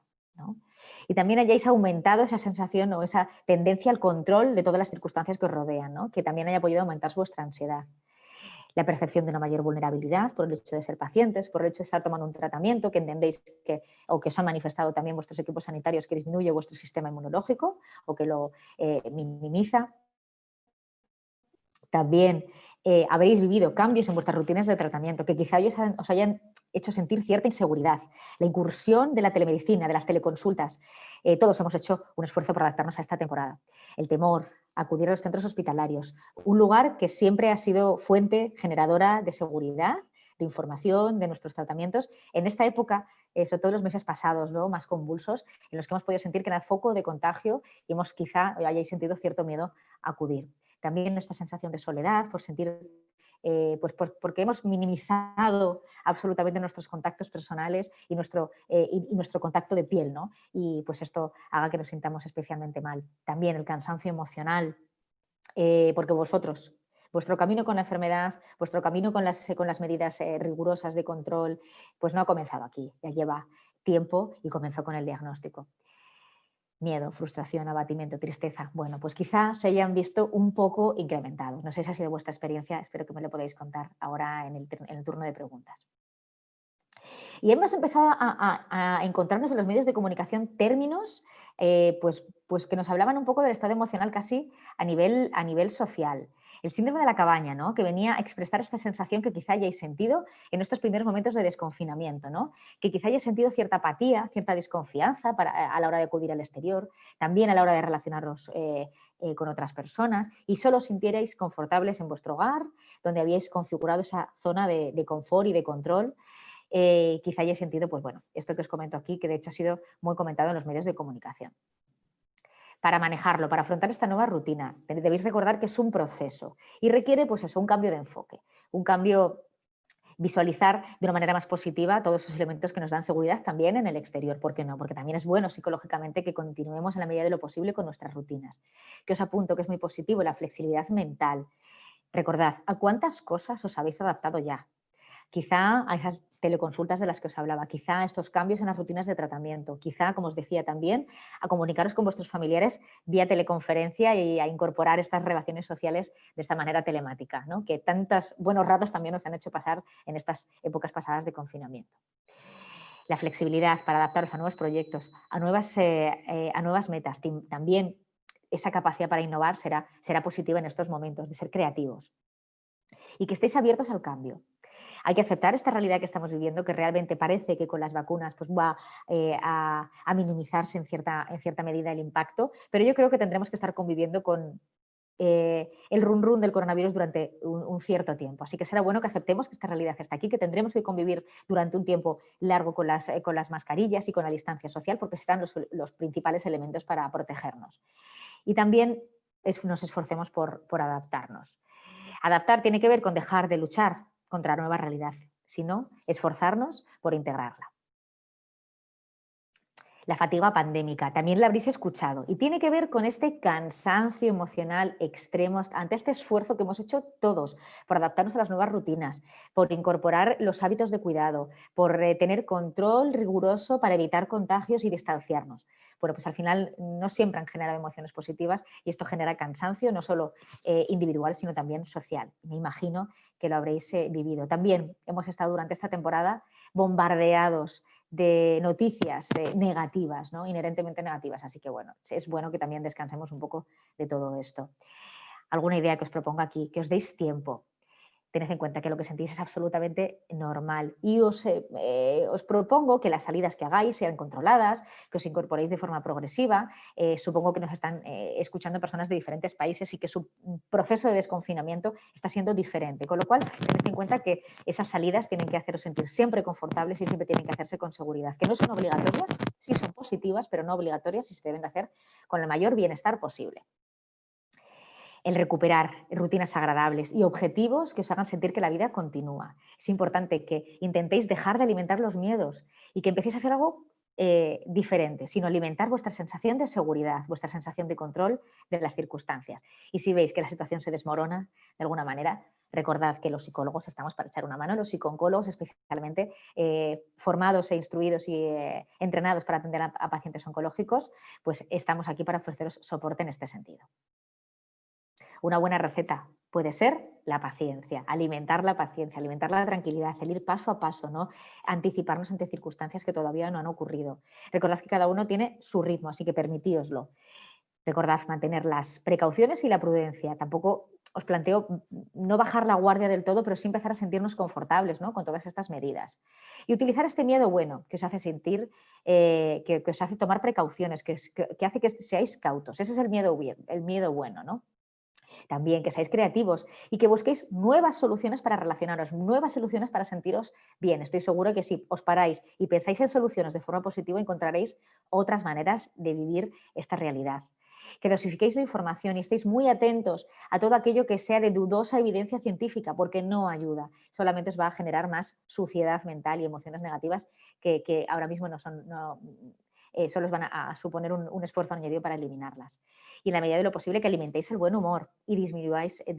Y también hayáis aumentado esa sensación o esa tendencia al control de todas las circunstancias que os rodean, que también haya podido aumentar vuestra ansiedad. La percepción de una mayor vulnerabilidad por el hecho de ser pacientes, por el hecho de estar tomando un tratamiento que entendéis que, o que os han manifestado también vuestros equipos sanitarios que disminuye vuestro sistema inmunológico o que lo eh, minimiza. También eh, habréis vivido cambios en vuestras rutinas de tratamiento que quizá os hayan hecho sentir cierta inseguridad. La incursión de la telemedicina, de las teleconsultas, eh, todos hemos hecho un esfuerzo para adaptarnos a esta temporada. El temor, acudir a los centros hospitalarios, un lugar que siempre ha sido fuente generadora de seguridad, de información, de nuestros tratamientos. En esta época, eh, sobre todo los meses pasados, ¿no? más convulsos, en los que hemos podido sentir que era el foco de contagio y hemos quizá hayáis sentido cierto miedo a acudir. También esta sensación de soledad, por sentir, eh, pues porque hemos minimizado absolutamente nuestros contactos personales y nuestro, eh, y, nuestro contacto de piel, ¿no? Y pues esto haga que nos sintamos especialmente mal. También el cansancio emocional, eh, porque vosotros, vuestro camino con la enfermedad, vuestro camino con las, con las medidas rigurosas de control, pues no ha comenzado aquí, ya lleva tiempo y comenzó con el diagnóstico miedo, frustración, abatimiento, tristeza. Bueno, pues quizá se hayan visto un poco incrementados. No sé si ha sido vuestra experiencia, espero que me lo podáis contar ahora en el, turno de preguntas. Y hemos empezado a, encontrarnos en los medios de comunicación términos eh, pues, pues que nos hablaban un poco del estado emocional casi a nivel, a nivel social el síndrome de la cabaña, ¿no? que venía a expresar esta sensación que quizá hayáis sentido en estos primeros momentos de desconfinamiento, ¿no? que quizá hayáis sentido cierta apatía, cierta desconfianza a la hora de acudir al exterior, también a la hora de relacionaros eh, eh, con otras personas y solo sintierais confortables en vuestro hogar, donde habíais configurado esa zona de, confort y de control. Eh, quizá hayáis sentido, pues bueno, esto que os comento aquí, que de hecho ha sido muy comentado en los medios de comunicación para manejarlo, para afrontar esta nueva rutina. Debéis recordar que es un proceso y requiere pues eso, un cambio de enfoque, un cambio visualizar de una manera más positiva todos esos elementos que nos dan seguridad también en el exterior. ¿Por qué no? Porque también es bueno psicológicamente que continuemos en la medida de lo posible con nuestras rutinas. Que os apunto que es muy positivo la flexibilidad mental. Recordad, ¿a cuántas cosas os habéis adaptado ya? Quizá a teleconsultas de las que os hablaba, quizá estos cambios en las rutinas de tratamiento, quizá, como os decía también, a comunicaros con vuestros familiares vía teleconferencia y a incorporar estas relaciones sociales de esta manera telemática, ¿no? que tantos buenos ratos también os han hecho pasar en estas épocas pasadas de confinamiento. la flexibilidad para adaptarlos a nuevos proyectos, a nuevas, a nuevas metas, también esa capacidad para innovar será, será positiva en estos momentos, de ser creativos. Y que estéis abiertos al cambio. Hay que aceptar esta realidad que estamos viviendo, que realmente parece que con las vacunas pues, va eh, a, minimizarse en cierta, en cierta medida el impacto, pero yo creo que tendremos que estar conviviendo con, eh, el run run del coronavirus durante un, cierto tiempo. Así que será bueno que aceptemos que esta realidad está aquí, que tendremos que convivir durante un tiempo largo con las, con las mascarillas y con la distancia social, porque serán los, los principales elementos para protegernos y también nos esforcemos por, adaptarnos. Adaptar tiene que ver con dejar de luchar contra nueva realidad, sino esforzarnos por integrarla. La fatiga pandémica, también la habréis escuchado, y tiene que ver con este cansancio emocional extremo ante este esfuerzo que hemos hecho todos por adaptarnos a las nuevas rutinas, por incorporar los hábitos de cuidado, por eh, tener control riguroso para evitar contagios y distanciarnos bueno, pues al final no siempre han generado emociones positivas y esto genera cansancio, no solo eh, individual, sino también social. Me imagino que lo habréis eh, vivido. También hemos estado durante esta temporada bombardeados de noticias eh, negativas, ¿no? inherentemente negativas, así que bueno, es bueno que también descansemos un poco de todo esto. Alguna idea que os propongo aquí, que os deis tiempo, tened en cuenta que lo que sentís es absolutamente normal. Y os, eh, eh, os, propongo que las salidas que hagáis sean controladas, que os incorporéis de forma progresiva. Eh, supongo que nos están escuchando personas de diferentes países y que su proceso de desconfinamiento está siendo diferente, con lo cual tened en cuenta que esas salidas tienen que haceros sentir siempre confortables y siempre tienen que hacerse con seguridad, que no son obligatorias, sí son positivas, pero no obligatorias y se deben de hacer con el mayor bienestar posible el recuperar rutinas agradables y objetivos que os hagan sentir que la vida continúa. Es importante que intentéis dejar de alimentar los miedos y que empecéis a hacer algo eh, diferente, sino alimentar vuestra sensación de seguridad, vuestra sensación de control de las circunstancias. Y si veis que la situación se desmorona de alguna manera, recordad que los psicólogos estamos para echar una mano, los psicólogos especialmente eh, formados e instruidos y eh, entrenados para atender a pacientes oncológicos, pues estamos aquí para ofreceros soporte en este sentido. Una buena receta puede ser la paciencia, alimentar la paciencia, alimentar la tranquilidad, el ir paso a paso, ¿no? anticiparnos ante circunstancias que todavía no han ocurrido. Recordad que cada uno tiene su ritmo, así que permitíoslo. Recordad mantener las precauciones y la prudencia. Tampoco os planteo no bajar la guardia del todo, pero sí empezar a sentirnos confortables ¿no? con todas estas medidas. Y utilizar este miedo bueno que os hace sentir, eh, que, os hace tomar precauciones, que, que, hace que seáis cautos. Ese es el miedo, el miedo bueno. ¿no? También que seáis creativos y que busquéis nuevas soluciones para relacionaros, nuevas soluciones para sentiros bien. Estoy seguro que si os paráis y pensáis en soluciones de forma positiva, encontraréis otras maneras de vivir esta realidad. Que dosifiquéis la información y estéis muy atentos a todo aquello que sea de dudosa evidencia científica, porque no ayuda. Solamente os va a generar más suciedad mental y emociones negativas que, ahora mismo no son, eh, solo os van a, suponer un, esfuerzo añadido para eliminarlas. Y en la medida de lo posible que alimentéis el buen humor y disminuyáis, eh,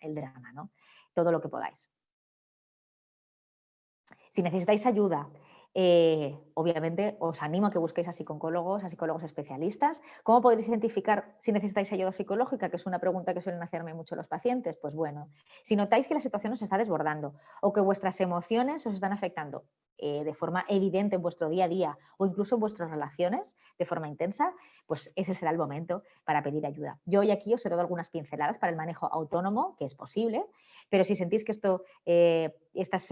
el drama, ¿no? todo lo que podáis. Si necesitáis ayuda eh, obviamente os animo a que busquéis a psicólogos, a psicólogos especialistas. ¿Cómo podéis identificar si necesitáis ayuda psicológica? Que es una pregunta que suelen hacerme mucho los pacientes. Pues bueno, si notáis que la situación os está desbordando o que vuestras emociones os están afectando eh, de forma evidente en vuestro día a día o incluso en vuestras relaciones de forma intensa, pues ese será el momento para pedir ayuda. Yo hoy aquí os he dado algunas pinceladas para el manejo autónomo, que es posible, pero si sentís que esto, eh, estas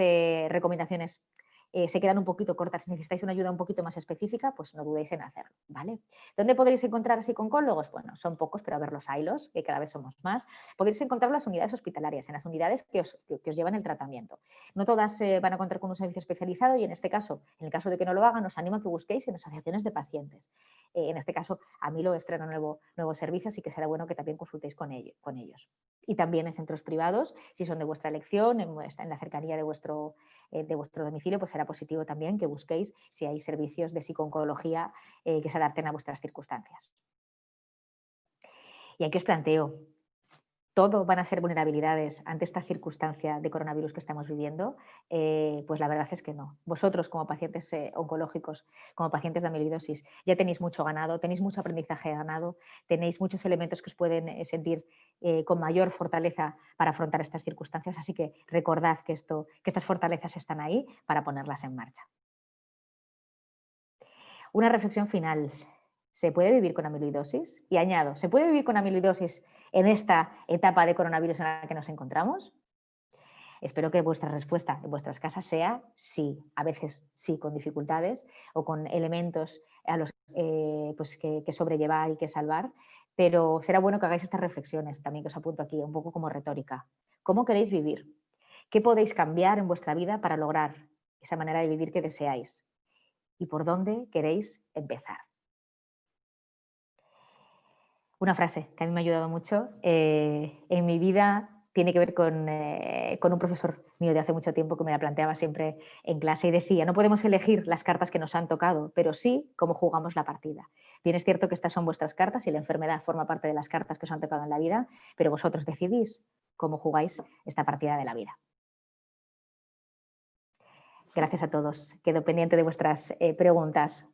recomendaciones eh, se quedan un poquito cortas, si necesitáis una ayuda un poquito más específica, pues no dudéis en hacerlo, ¿vale? ¿Dónde podréis encontrar psicólogos? Bueno, son pocos, pero a ver los hilos, que cada vez somos más. Podéis encontrar las unidades hospitalarias, en las unidades que os, llevan el tratamiento. No todas eh, van a contar con un servicio especializado y en este caso, en el caso de que no lo hagan, os animo a que busquéis en asociaciones de pacientes. Eh, en este caso, a mí lo estreno nuevo, nuevo servicio, así que será bueno que también consultéis con, con ellos. Y también en centros privados, si son de vuestra elección, en, en la cercanía de vuestro, de vuestro domicilio, pues será positivo también que busquéis si hay servicios de psiconcología eh, que se adapten a vuestras circunstancias. Y aquí os planteo, ¿todo van a ser vulnerabilidades ante esta circunstancia de coronavirus que estamos viviendo? Eh, pues la verdad es que no. Vosotros como pacientes eh, oncológicos, como pacientes de amiloidosis, ya tenéis mucho ganado, tenéis mucho aprendizaje ganado, tenéis muchos elementos que os pueden sentir eh, con mayor fortaleza para afrontar estas circunstancias. Así que recordad que, esto, que estas fortalezas están ahí para ponerlas en marcha. Una reflexión final. ¿Se puede vivir con amiloidosis? Y añado, ¿se puede vivir con amiloidosis en esta etapa de coronavirus en la que nos encontramos? Espero que vuestra respuesta en vuestras casas sea sí, a veces sí con dificultades o con elementos a los eh, pues que, que, sobrellevar y que salvar, pero será bueno que hagáis estas reflexiones también que os apunto aquí, un poco como retórica. ¿Cómo queréis vivir? ¿Qué podéis cambiar en vuestra vida para lograr esa manera de vivir que deseáis? ¿Y por dónde queréis empezar? Una frase que a mí me ha ayudado mucho. Eh, en mi vida tiene que ver eh, con, un profesor mío de hace mucho tiempo que me la planteaba siempre en clase y decía, no podemos elegir las cartas que nos han tocado, pero sí cómo jugamos la partida. Bien es cierto que estas son vuestras cartas y la enfermedad forma parte de las cartas que os han tocado en la vida, pero vosotros decidís cómo jugáis esta partida de la vida. Gracias a todos. Quedo pendiente de vuestras eh, preguntas.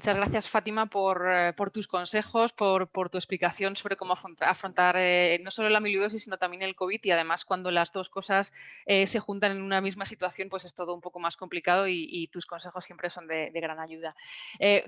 Muchas gracias, Fátima, por, eh, tus consejos, por, tu explicación sobre cómo afrontar eh, no solo la amiloidosis, sino también el COVID. Y además, cuando las dos cosas eh, se juntan en una misma situación, pues es todo un poco más complicado y, tus consejos siempre son de, gran ayuda.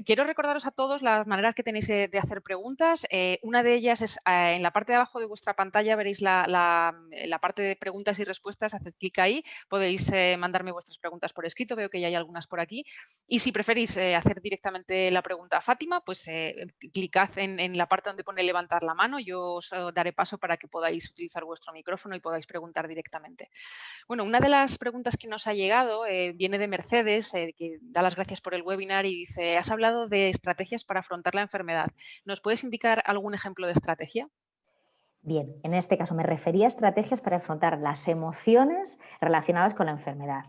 quiero recordaros a todos las maneras que tenéis de, hacer preguntas. una de ellas es en la parte de abajo de vuestra pantalla, veréis la, la parte de preguntas y respuestas. Haced clic ahí, podéis mandarme vuestras preguntas por escrito. Veo que ya hay algunas por aquí. Y si preferís hacer directamente la pregunta a Fátima, pues eh, clicad en, la parte donde pone levantar la mano, yo os eh, daré paso para que podáis utilizar vuestro micrófono y podáis preguntar directamente. Bueno, una de las preguntas que nos ha llegado eh, viene de Mercedes, que da las gracias por el webinar y dice, has hablado de estrategias para afrontar la enfermedad. ¿Nos puedes indicar algún ejemplo de estrategia? Bien, en este caso me refería a estrategias para afrontar las emociones relacionadas con la enfermedad.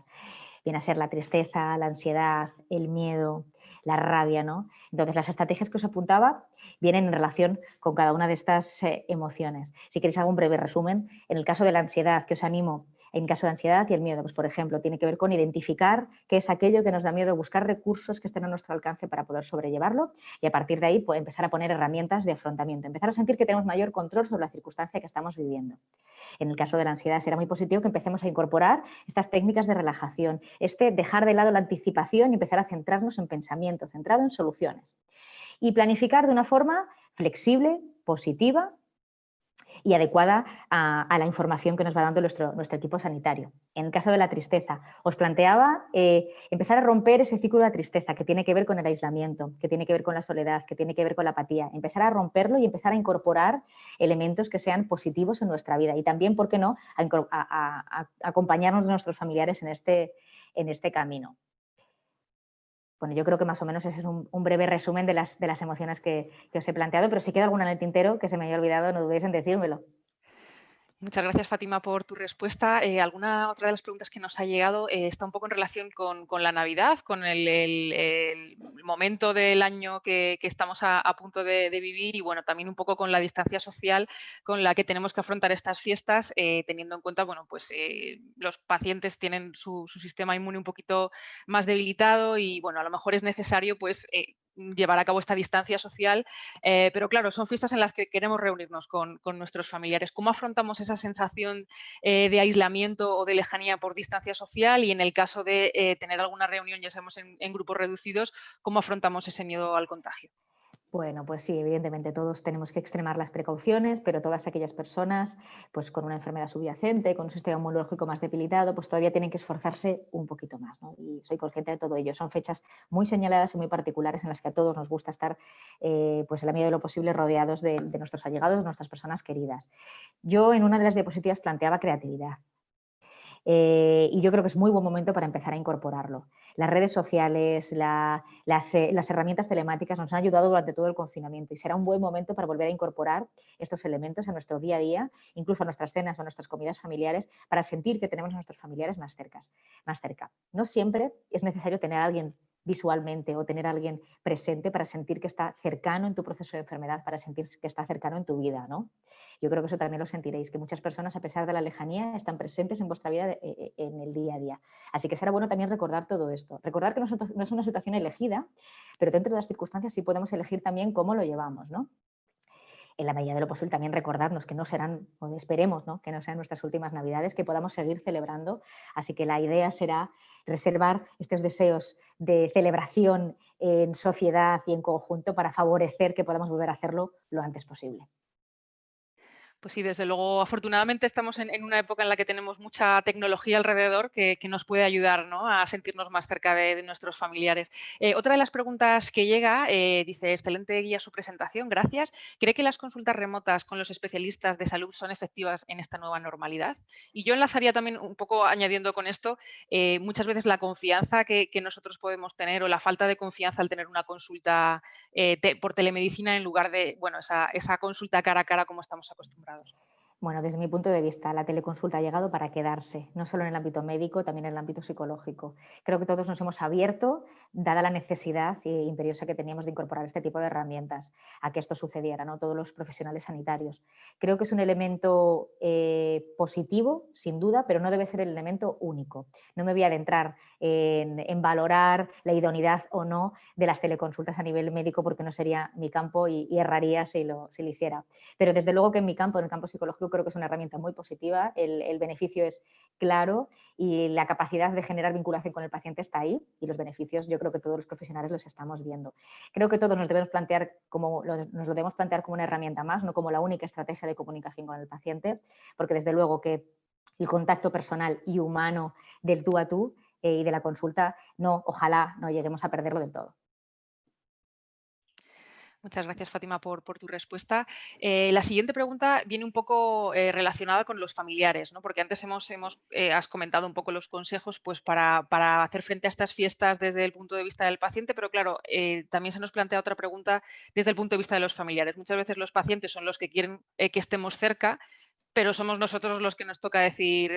Viene a ser la tristeza, la ansiedad, el miedo, la rabia, ¿no? Entonces, las estrategias que os apuntaba vienen en relación con cada una de estas eh, emociones. Si queréis hago un breve resumen. En el caso de la ansiedad, que os animo en caso de ansiedad y el miedo, pues por ejemplo, tiene que ver con identificar qué es aquello que nos da miedo, buscar recursos que estén a nuestro alcance para poder sobrellevarlo y a partir de ahí pues, empezar a poner herramientas de afrontamiento, empezar a sentir que tenemos mayor control sobre la circunstancia que estamos viviendo. En el caso de la ansiedad será muy positivo que empecemos a incorporar estas técnicas de relajación, este dejar de lado la anticipación y empezar a centrarnos en pensamiento, centrado en soluciones. Y planificar de una forma flexible, positiva y adecuada a, la información que nos va dando nuestro, nuestro, equipo sanitario. En el caso de la tristeza, os planteaba eh, empezar a romper ese ciclo de tristeza que tiene que ver con el aislamiento, que tiene que ver con la soledad, que tiene que ver con la apatía. Empezar a romperlo y empezar a incorporar elementos que sean positivos en nuestra vida y también, ¿por qué no?, a, acompañarnos de nuestros familiares en este, en este camino. Bueno, yo creo que más o menos ese es un, breve resumen de las, de las emociones que, que, os he planteado, pero si queda alguna en el tintero que se me haya olvidado, no dudéis en decírmelo. Muchas gracias, Fátima, por tu respuesta. Eh, alguna otra de las preguntas que nos ha llegado eh, está un poco en relación con, la Navidad, con el, momento del año que, estamos a, punto de, vivir y bueno, también un poco con la distancia social con la que tenemos que afrontar estas fiestas, eh, teniendo en cuenta, bueno, pues los pacientes tienen su, su, sistema inmune un poquito más debilitado y bueno, a lo mejor es necesario pues llevar a cabo esta distancia social, eh, pero claro, son fiestas en las que queremos reunirnos con, nuestros familiares. ¿Cómo afrontamos esa sensación eh, de aislamiento o de lejanía por distancia social? Y en el caso de eh, tener alguna reunión, ya sabemos, en grupos reducidos, ¿cómo afrontamos ese miedo al contagio? Bueno, pues sí, evidentemente todos tenemos que extremar las precauciones, pero todas aquellas personas pues con una enfermedad subyacente, con un sistema inmunológico más debilitado, pues todavía tienen que esforzarse un poquito más. Y soy consciente de todo ello. Son fechas muy señaladas y muy particulares en las que a todos nos gusta estar, eh, pues en la medida de lo posible, rodeados de, de nuestros allegados, de nuestras personas queridas. Yo en una de las diapositivas planteaba creatividad. Eh, y yo creo que es muy buen momento para empezar a incorporarlo. Las redes sociales, eh, las, herramientas telemáticas nos han ayudado durante todo el confinamiento y será un buen momento para volver a incorporar estos elementos a nuestro día a día, incluso a nuestras cenas o a nuestras comidas familiares, para sentir que tenemos a nuestros familiares más, cercas, más cerca. No siempre es necesario tener a alguien visualmente o tener a alguien presente para sentir que está cercano en tu proceso de enfermedad, para sentir que está cercano en tu vida. ¿no? Yo creo que eso también lo sentiréis, que muchas personas, a pesar de la lejanía, están presentes en vuestra vida eh, eh, en el día a día. Así que será bueno también recordar todo esto. Recordar que no es una situación elegida, pero dentro de las circunstancias sí podemos elegir también cómo lo llevamos. ¿no? En la medida de lo posible también recordarnos que no serán, o esperemos ¿no? que no sean nuestras últimas navidades, que podamos seguir celebrando. Así que la idea será reservar estos deseos de celebración en sociedad y en conjunto para favorecer que podamos volver a hacerlo lo antes posible. Pues sí, desde luego, afortunadamente estamos en, una época en la que tenemos mucha tecnología alrededor que, nos puede ayudar a sentirnos más cerca de, nuestros familiares. Eh, otra de las preguntas que llega, eh, dice, excelente guía su presentación, gracias. ¿Cree que las consultas remotas con los especialistas de salud son efectivas en esta nueva normalidad? Y yo enlazaría también un poco añadiendo con esto, eh, muchas veces la confianza que, nosotros podemos tener o la falta de confianza al tener una consulta por telemedicina en lugar de bueno, esa consulta cara a cara como estamos acostumbrados mercados. Bueno, desde mi punto de vista, la teleconsulta ha llegado para quedarse, no solo en el ámbito médico, también en el ámbito psicológico. Creo que todos nos hemos abierto, dada la necesidad imperiosa que teníamos de incorporar este tipo de herramientas a que esto sucediera, ¿no? todos los profesionales sanitarios. Creo que es un elemento eh, positivo, sin duda, pero no debe ser el elemento único. No me voy a adentrar en, valorar la idoneidad o no de las teleconsultas a nivel médico porque no sería mi campo y, erraría si lo, si lo hiciera. Pero desde luego que en mi campo, en el campo psicológico, creo que es una herramienta muy positiva, el, beneficio es claro y la capacidad de generar vinculación con el paciente está ahí y los beneficios yo creo que todos los profesionales los estamos viendo. Creo que todos nos debemos plantear como, nos lo debemos plantear como una herramienta más, no como la única estrategia de comunicación con el paciente, porque desde luego que el contacto personal y humano del tú a tú eh, y de la consulta, no, ojalá no lleguemos a perderlo del todo. Muchas gracias, Fátima, por, tu respuesta. Eh, la siguiente pregunta viene un poco eh, relacionada con los familiares, ¿no? porque antes hemos, eh, has comentado un poco los consejos pues, para, hacer frente a estas fiestas desde el punto de vista del paciente, pero claro, también se nos plantea otra pregunta desde el punto de vista de los familiares. Muchas veces los pacientes son los que quieren que estemos cerca, pero somos nosotros los que nos toca decir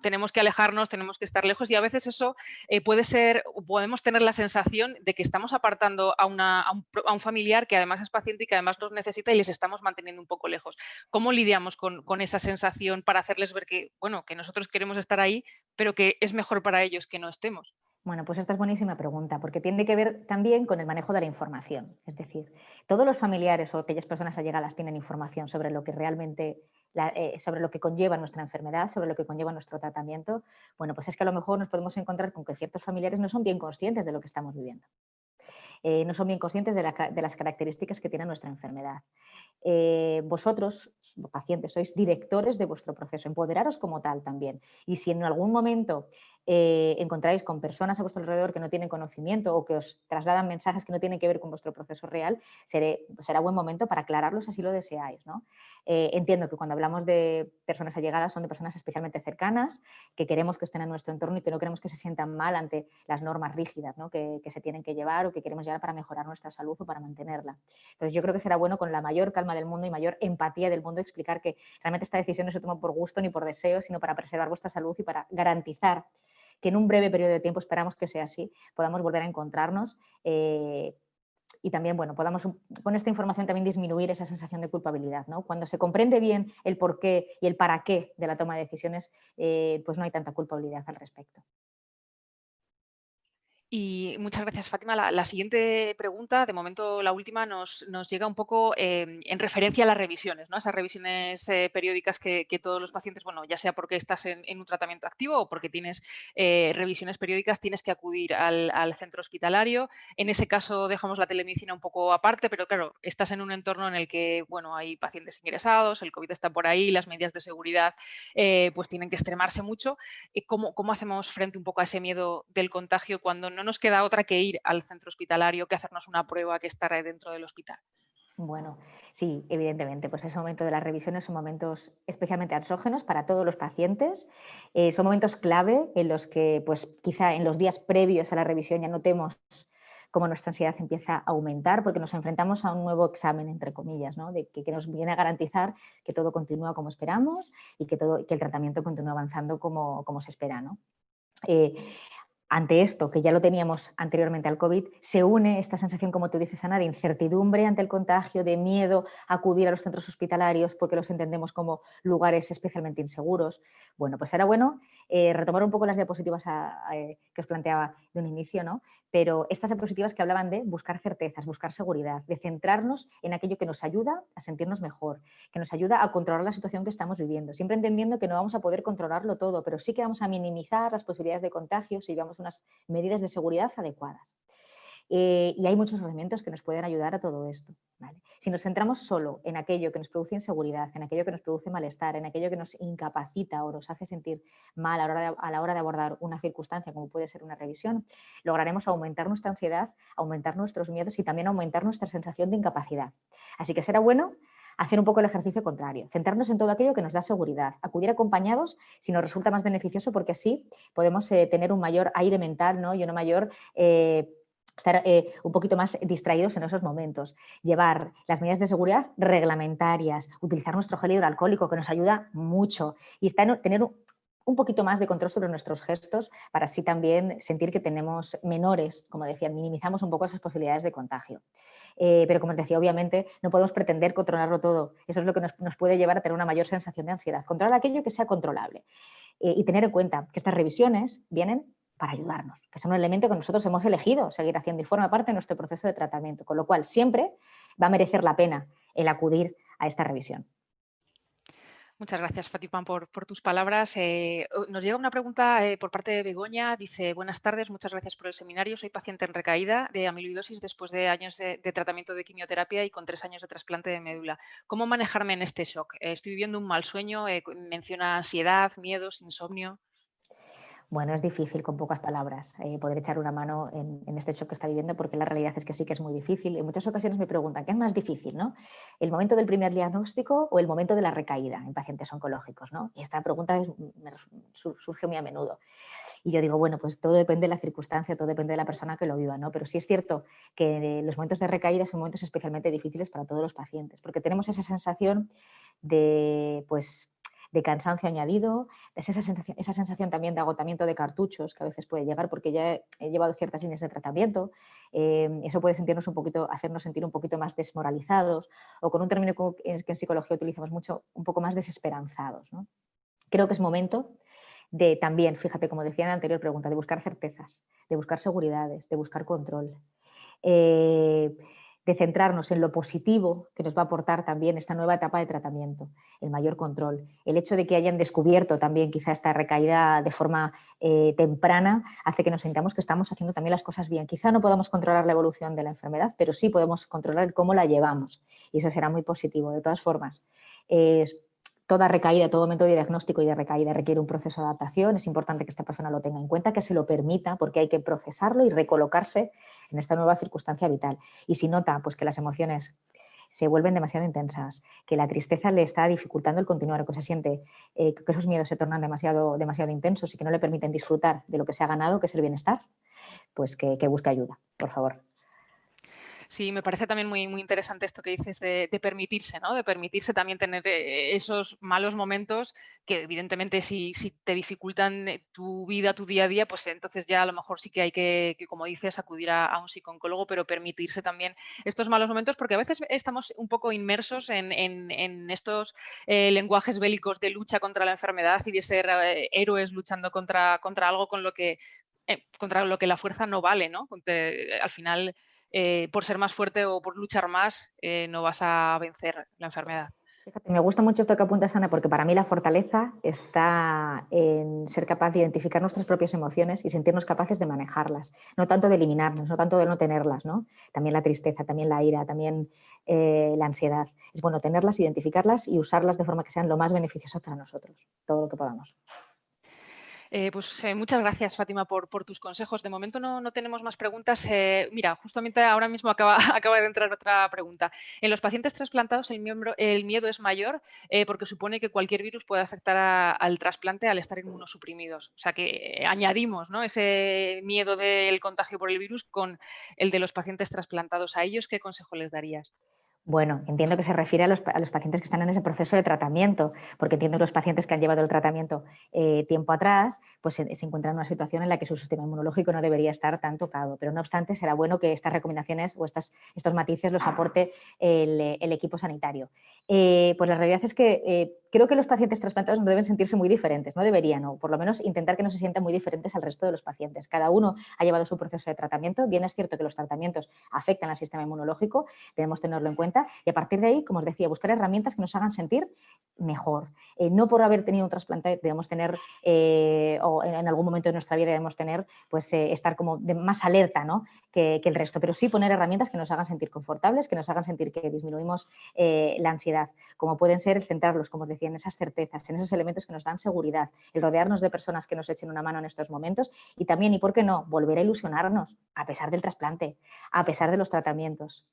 tenemos que alejarnos, tenemos que estar lejos y a veces eso eh, puede ser, podemos tener la sensación de que estamos apartando a, un, familiar que además es paciente y que además nos necesita y les estamos manteniendo un poco lejos. ¿Cómo lidiamos con, esa sensación para hacerles ver que, bueno, que nosotros queremos estar ahí, pero que es mejor para ellos que no estemos? Bueno, pues esta es buenísima pregunta, porque tiene que ver también con el manejo de la información. Es decir, todos los familiares o aquellas personas allegadas tienen información sobre lo que realmente eh, sobre lo que conlleva nuestra enfermedad, sobre lo que conlleva nuestro tratamiento, bueno, pues es que a lo mejor nos podemos encontrar con que ciertos familiares no son bien conscientes de lo que estamos viviendo. Eh, no son bien conscientes de, las características que tiene nuestra enfermedad. Eh, vosotros, pacientes, sois directores de vuestro proceso, empoderaros como tal también. Y si en algún momento eh, encontráis con personas a vuestro alrededor que no tienen conocimiento o que os trasladan mensajes que no tienen que ver con vuestro proceso real, será buen momento para aclararlos si lo deseáis. Eh, entiendo que cuando hablamos de personas allegadas son de personas especialmente cercanas, que queremos que estén en nuestro entorno y que no queremos que se sientan mal ante las normas rígidas que, que se tienen que llevar o que queremos llevar para mejorar nuestra salud o para mantenerla. Entonces yo creo que será bueno con la mayor calma del mundo y mayor empatía del mundo explicar que realmente esta decisión no se toma por gusto ni por deseo, sino para preservar vuestra salud y para garantizar que en un breve periodo de tiempo, esperamos que sea así, podamos volver a encontrarnos eh, y también, bueno, podamos con esta información también disminuir esa sensación de culpabilidad. ¿no? Cuando se comprende bien el por qué y el para qué de la toma de decisiones, eh, pues no hay tanta culpabilidad al respecto. Y muchas gracias, Fátima. La, siguiente pregunta, de momento la última, nos, llega un poco em, en referencia a las revisiones, ¿no? esas revisiones eh, periódicas que, todos los pacientes, bueno, ya sea porque estás en, un tratamiento activo o porque tienes eh, revisiones periódicas, tienes que acudir al, centro hospitalario. En ese caso dejamos la telemedicina un poco aparte, pero claro, estás en un entorno en el que, bueno, hay pacientes ingresados, el COVID está por ahí, las medidas de seguridad eh, pues tienen que extremarse mucho. ¿Cómo, ¿Cómo hacemos frente un poco a ese miedo del contagio cuando no nos queda otra que ir al centro hospitalario, que hacernos una prueba que estará dentro del hospital. Bueno, sí, evidentemente, pues ese momento de las revisiones son momentos especialmente ansiógenos para todos los pacientes. Eh, son momentos clave en los que, pues quizá en los días previos a la revisión ya notemos cómo nuestra ansiedad empieza a aumentar porque nos enfrentamos a un nuevo examen, entre comillas, ¿no? de que, nos viene a garantizar que todo continúa como esperamos y que, todo, que el tratamiento continúa avanzando como, como se espera. ¿no? Eh, ante esto, que ya lo teníamos anteriormente al COVID, se une esta sensación, como tú dices, Ana, de incertidumbre ante el contagio, de miedo a acudir a los centros hospitalarios porque los entendemos como lugares especialmente inseguros. Bueno, pues era bueno Eh, retomar un poco las diapositivas que os planteaba de un inicio, ¿no? Pero estas diapositivas que hablaban de buscar certezas, buscar seguridad, de centrarnos en aquello que nos ayuda a sentirnos mejor, que nos ayuda a controlar la situación que estamos viviendo, siempre entendiendo que no vamos a poder controlarlo todo, pero sí que vamos a minimizar las posibilidades de contagio si llevamos unas medidas de seguridad adecuadas. Eh, y hay muchos elementos que nos pueden ayudar a todo esto. Si nos centramos solo en aquello que nos produce inseguridad, en aquello que nos produce malestar, en aquello que nos incapacita o nos hace sentir mal a la, hora de, a la hora de abordar una circunstancia como puede ser una revisión, lograremos aumentar nuestra ansiedad, aumentar nuestros miedos y también aumentar nuestra sensación de incapacidad. Así que será bueno hacer un poco el ejercicio contrario, centrarnos en todo aquello que nos da seguridad, acudir acompañados si nos resulta más beneficioso porque así podemos eh, tener un mayor aire mental ¿no? y una mayor eh, estar eh, un poquito más distraídos en esos momentos, llevar las medidas de seguridad reglamentarias, utilizar nuestro gel hidroalcohólico que nos ayuda mucho y estar, tener un poquito más de control sobre nuestros gestos para así también sentir que tenemos menores, como decía, minimizamos un poco esas posibilidades de contagio. Eh, pero como os decía, obviamente no podemos pretender controlarlo todo. Eso es lo que nos, puede llevar a tener una mayor sensación de ansiedad. Controlar aquello que sea controlable. Eh, y tener en cuenta que estas revisiones vienen para ayudarnos, que es un elemento que nosotros hemos elegido seguir haciendo y forma parte de nuestro proceso de tratamiento, con lo cual siempre va a merecer la pena el acudir a esta revisión. Muchas gracias, Fatipan, por, tus palabras. Eh, nos llega una pregunta eh, por parte de Begoña. Dice, buenas tardes, muchas gracias por el seminario. Soy paciente en recaída de amiloidosis después de años de, tratamiento de quimioterapia y con tres años de trasplante de médula. ¿Cómo manejarme en este shock? Eh, estoy viviendo un mal sueño, menciona ansiedad, miedos, insomnio. Bueno, es difícil con pocas palabras eh, poder echar una mano en, este shock que está viviendo porque la realidad es que sí que es muy difícil. En muchas ocasiones me preguntan, ¿qué es más difícil? ¿no? ¿El momento del primer diagnóstico o el momento de la recaída en pacientes oncológicos? ¿no? Y esta pregunta surge muy a menudo. Y yo digo, bueno, pues todo depende de la circunstancia, todo depende de la persona que lo viva, ¿no? Pero sí es cierto que los momentos de recaída son momentos especialmente difíciles para todos los pacientes, porque tenemos esa sensación de, pues, de cansancio añadido, es esa sensación, esa sensación también de agotamiento de cartuchos que a veces puede llegar porque ya he llevado ciertas líneas de tratamiento, em, eso puede sentirnos un poquito, hacernos sentir un poquito más desmoralizados o con un término que en psicología utilizamos mucho, un poco más desesperanzados. Creo que es momento de también, fíjate, como decía en la anterior pregunta, de buscar certezas, de buscar seguridades, de buscar control. Eh, de centrarnos en lo positivo que nos va a aportar también esta nueva etapa de tratamiento, el mayor control. El hecho de que hayan descubierto también quizá esta recaída de forma eh, temprana hace que nos sintamos que estamos haciendo también las cosas bien. Quizá no podamos controlar la evolución de la enfermedad, pero sí podemos controlar cómo la llevamos y eso será muy positivo. De todas formas, toda recaída, todo momento de diagnóstico y de recaída requiere un proceso de adaptación, es importante que esta persona lo tenga en cuenta, que se lo permita, porque hay que procesarlo y recolocarse en esta nueva circunstancia vital. Y si nota pues, que las emociones se vuelven demasiado intensas, que la tristeza le está dificultando el continuar, que se siente eh, que esos miedos se tornan demasiado, demasiado intensos y que no le permiten disfrutar de lo que se ha ganado, que es el bienestar, pues que, que busque ayuda, por favor. Sí, me parece también muy, muy interesante esto que dices de, permitirse, ¿no? De permitirse también tener eh, esos malos momentos que evidentemente si, si, te dificultan eh, tu vida, tu día a día, pues entonces ya a lo mejor sí que hay que, como dices, acudir a, un psicólogo, pero permitirse también estos malos momentos porque a veces estamos un poco inmersos en, estos eh, lenguajes bélicos de lucha contra la enfermedad y de ser héroes luchando contra, contra algo con lo que contra lo que la fuerza no vale, ¿no? al final eh, por ser más fuerte o por luchar más, eh, no vas a vencer la enfermedad. me gusta mucho esto que apuntas, Ana, porque para mí la fortaleza está en ser capaz de identificar nuestras propias emociones y sentirnos capaces de manejarlas, no tanto de eliminarlas, no tanto de no tenerlas, ¿no? También la tristeza, también la ira, también eh, la ansiedad. Es bueno tenerlas, identificarlas y usarlas de forma que sean lo más beneficiosas para nosotros, todo lo que podamos. Eh, pues eh, muchas gracias, Fátima, por, tus consejos. De momento no, tenemos más preguntas. Eh, mira, justamente ahora mismo acaba, de entrar otra pregunta. En los pacientes trasplantados el, el miedo es mayor porque supone que cualquier virus puede afectar al trasplante al estar inmunosuprimidos. O sea que añadimos ese miedo del contagio por el virus con el de los pacientes trasplantados. ¿A ellos qué consejo les darías? Bueno, entiendo que se refiere a los, pacientes que están en ese proceso de tratamiento, porque entiendo que los pacientes que han llevado el tratamiento eh, tiempo atrás, pues se, encuentran en una situación en la que su sistema inmunológico no debería estar tan tocado. Pero no obstante, será bueno que estas recomendaciones o estos matices los aporte el, equipo sanitario. Eh, pues la realidad es que eh, creo que los pacientes trasplantados no deben sentirse muy diferentes, no deberían, o por lo menos intentar que no se sientan muy diferentes al resto de los pacientes. Cada uno ha llevado su proceso de tratamiento, bien es cierto que los tratamientos afectan al sistema inmunológico, debemos tenerlo en cuenta y a partir de ahí, como os decía, buscar herramientas que nos hagan sentir mejor. Eh, no por haber tenido un trasplante debemos tener, eh, o en, algún momento de nuestra vida debemos tener, pues eh, estar como de más alerta ¿no? que, que, el resto, pero sí poner herramientas que nos hagan sentir confortables, que nos hagan sentir que disminuimos la ansiedad, como pueden ser centrarlos, como os decía, en esas certezas, en esos elementos que nos dan seguridad, el rodearnos de personas que nos echen una mano en estos momentos y también, y por qué no, volver a ilusionarnos a pesar del trasplante, a pesar de los tratamientos.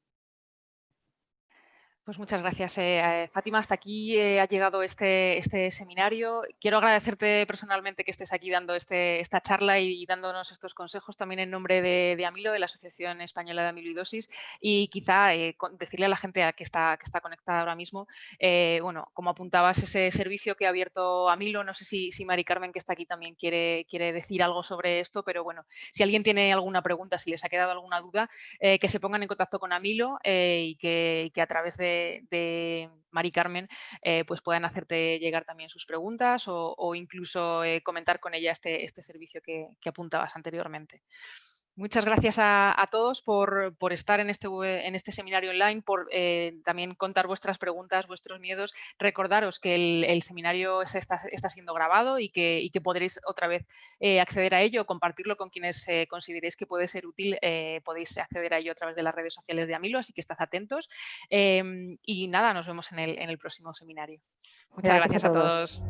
Pues muchas gracias, eh, eh, Fátima. Hasta aquí eh, ha llegado este, este seminario. Quiero agradecerte personalmente que estés aquí dando este, esta charla y, dándonos estos consejos también en nombre de, Amilo, de la Asociación Española de Amiloidosis, y quizá decirle a la gente que está, que está conectada ahora mismo, bueno, como apuntabas, ese servicio que ha abierto Amilo, no sé si, si Mari Carmen, que está aquí, también quiere, quiere decir algo sobre esto, pero bueno, si alguien tiene alguna pregunta, si les ha quedado alguna duda, que se pongan en contacto con Amilo y que a través de de, Mari Carmen, eh, pues puedan hacerte llegar también sus preguntas o, incluso eh, comentar con ella este, este servicio que apuntabas anteriormente. Muchas gracias a, todos por, estar en este, en este seminario online, por eh, también contar vuestras preguntas, vuestros miedos. Recordaros que el, seminario está, siendo grabado y que, podréis otra vez eh, acceder a ello, compartirlo con quienes eh, consideréis que puede ser útil. podéis acceder a ello a través de las redes sociales de Amilo, así que estad atentos. Em, y nada, nos vemos en el, próximo seminario. Muchas gracias, A todos.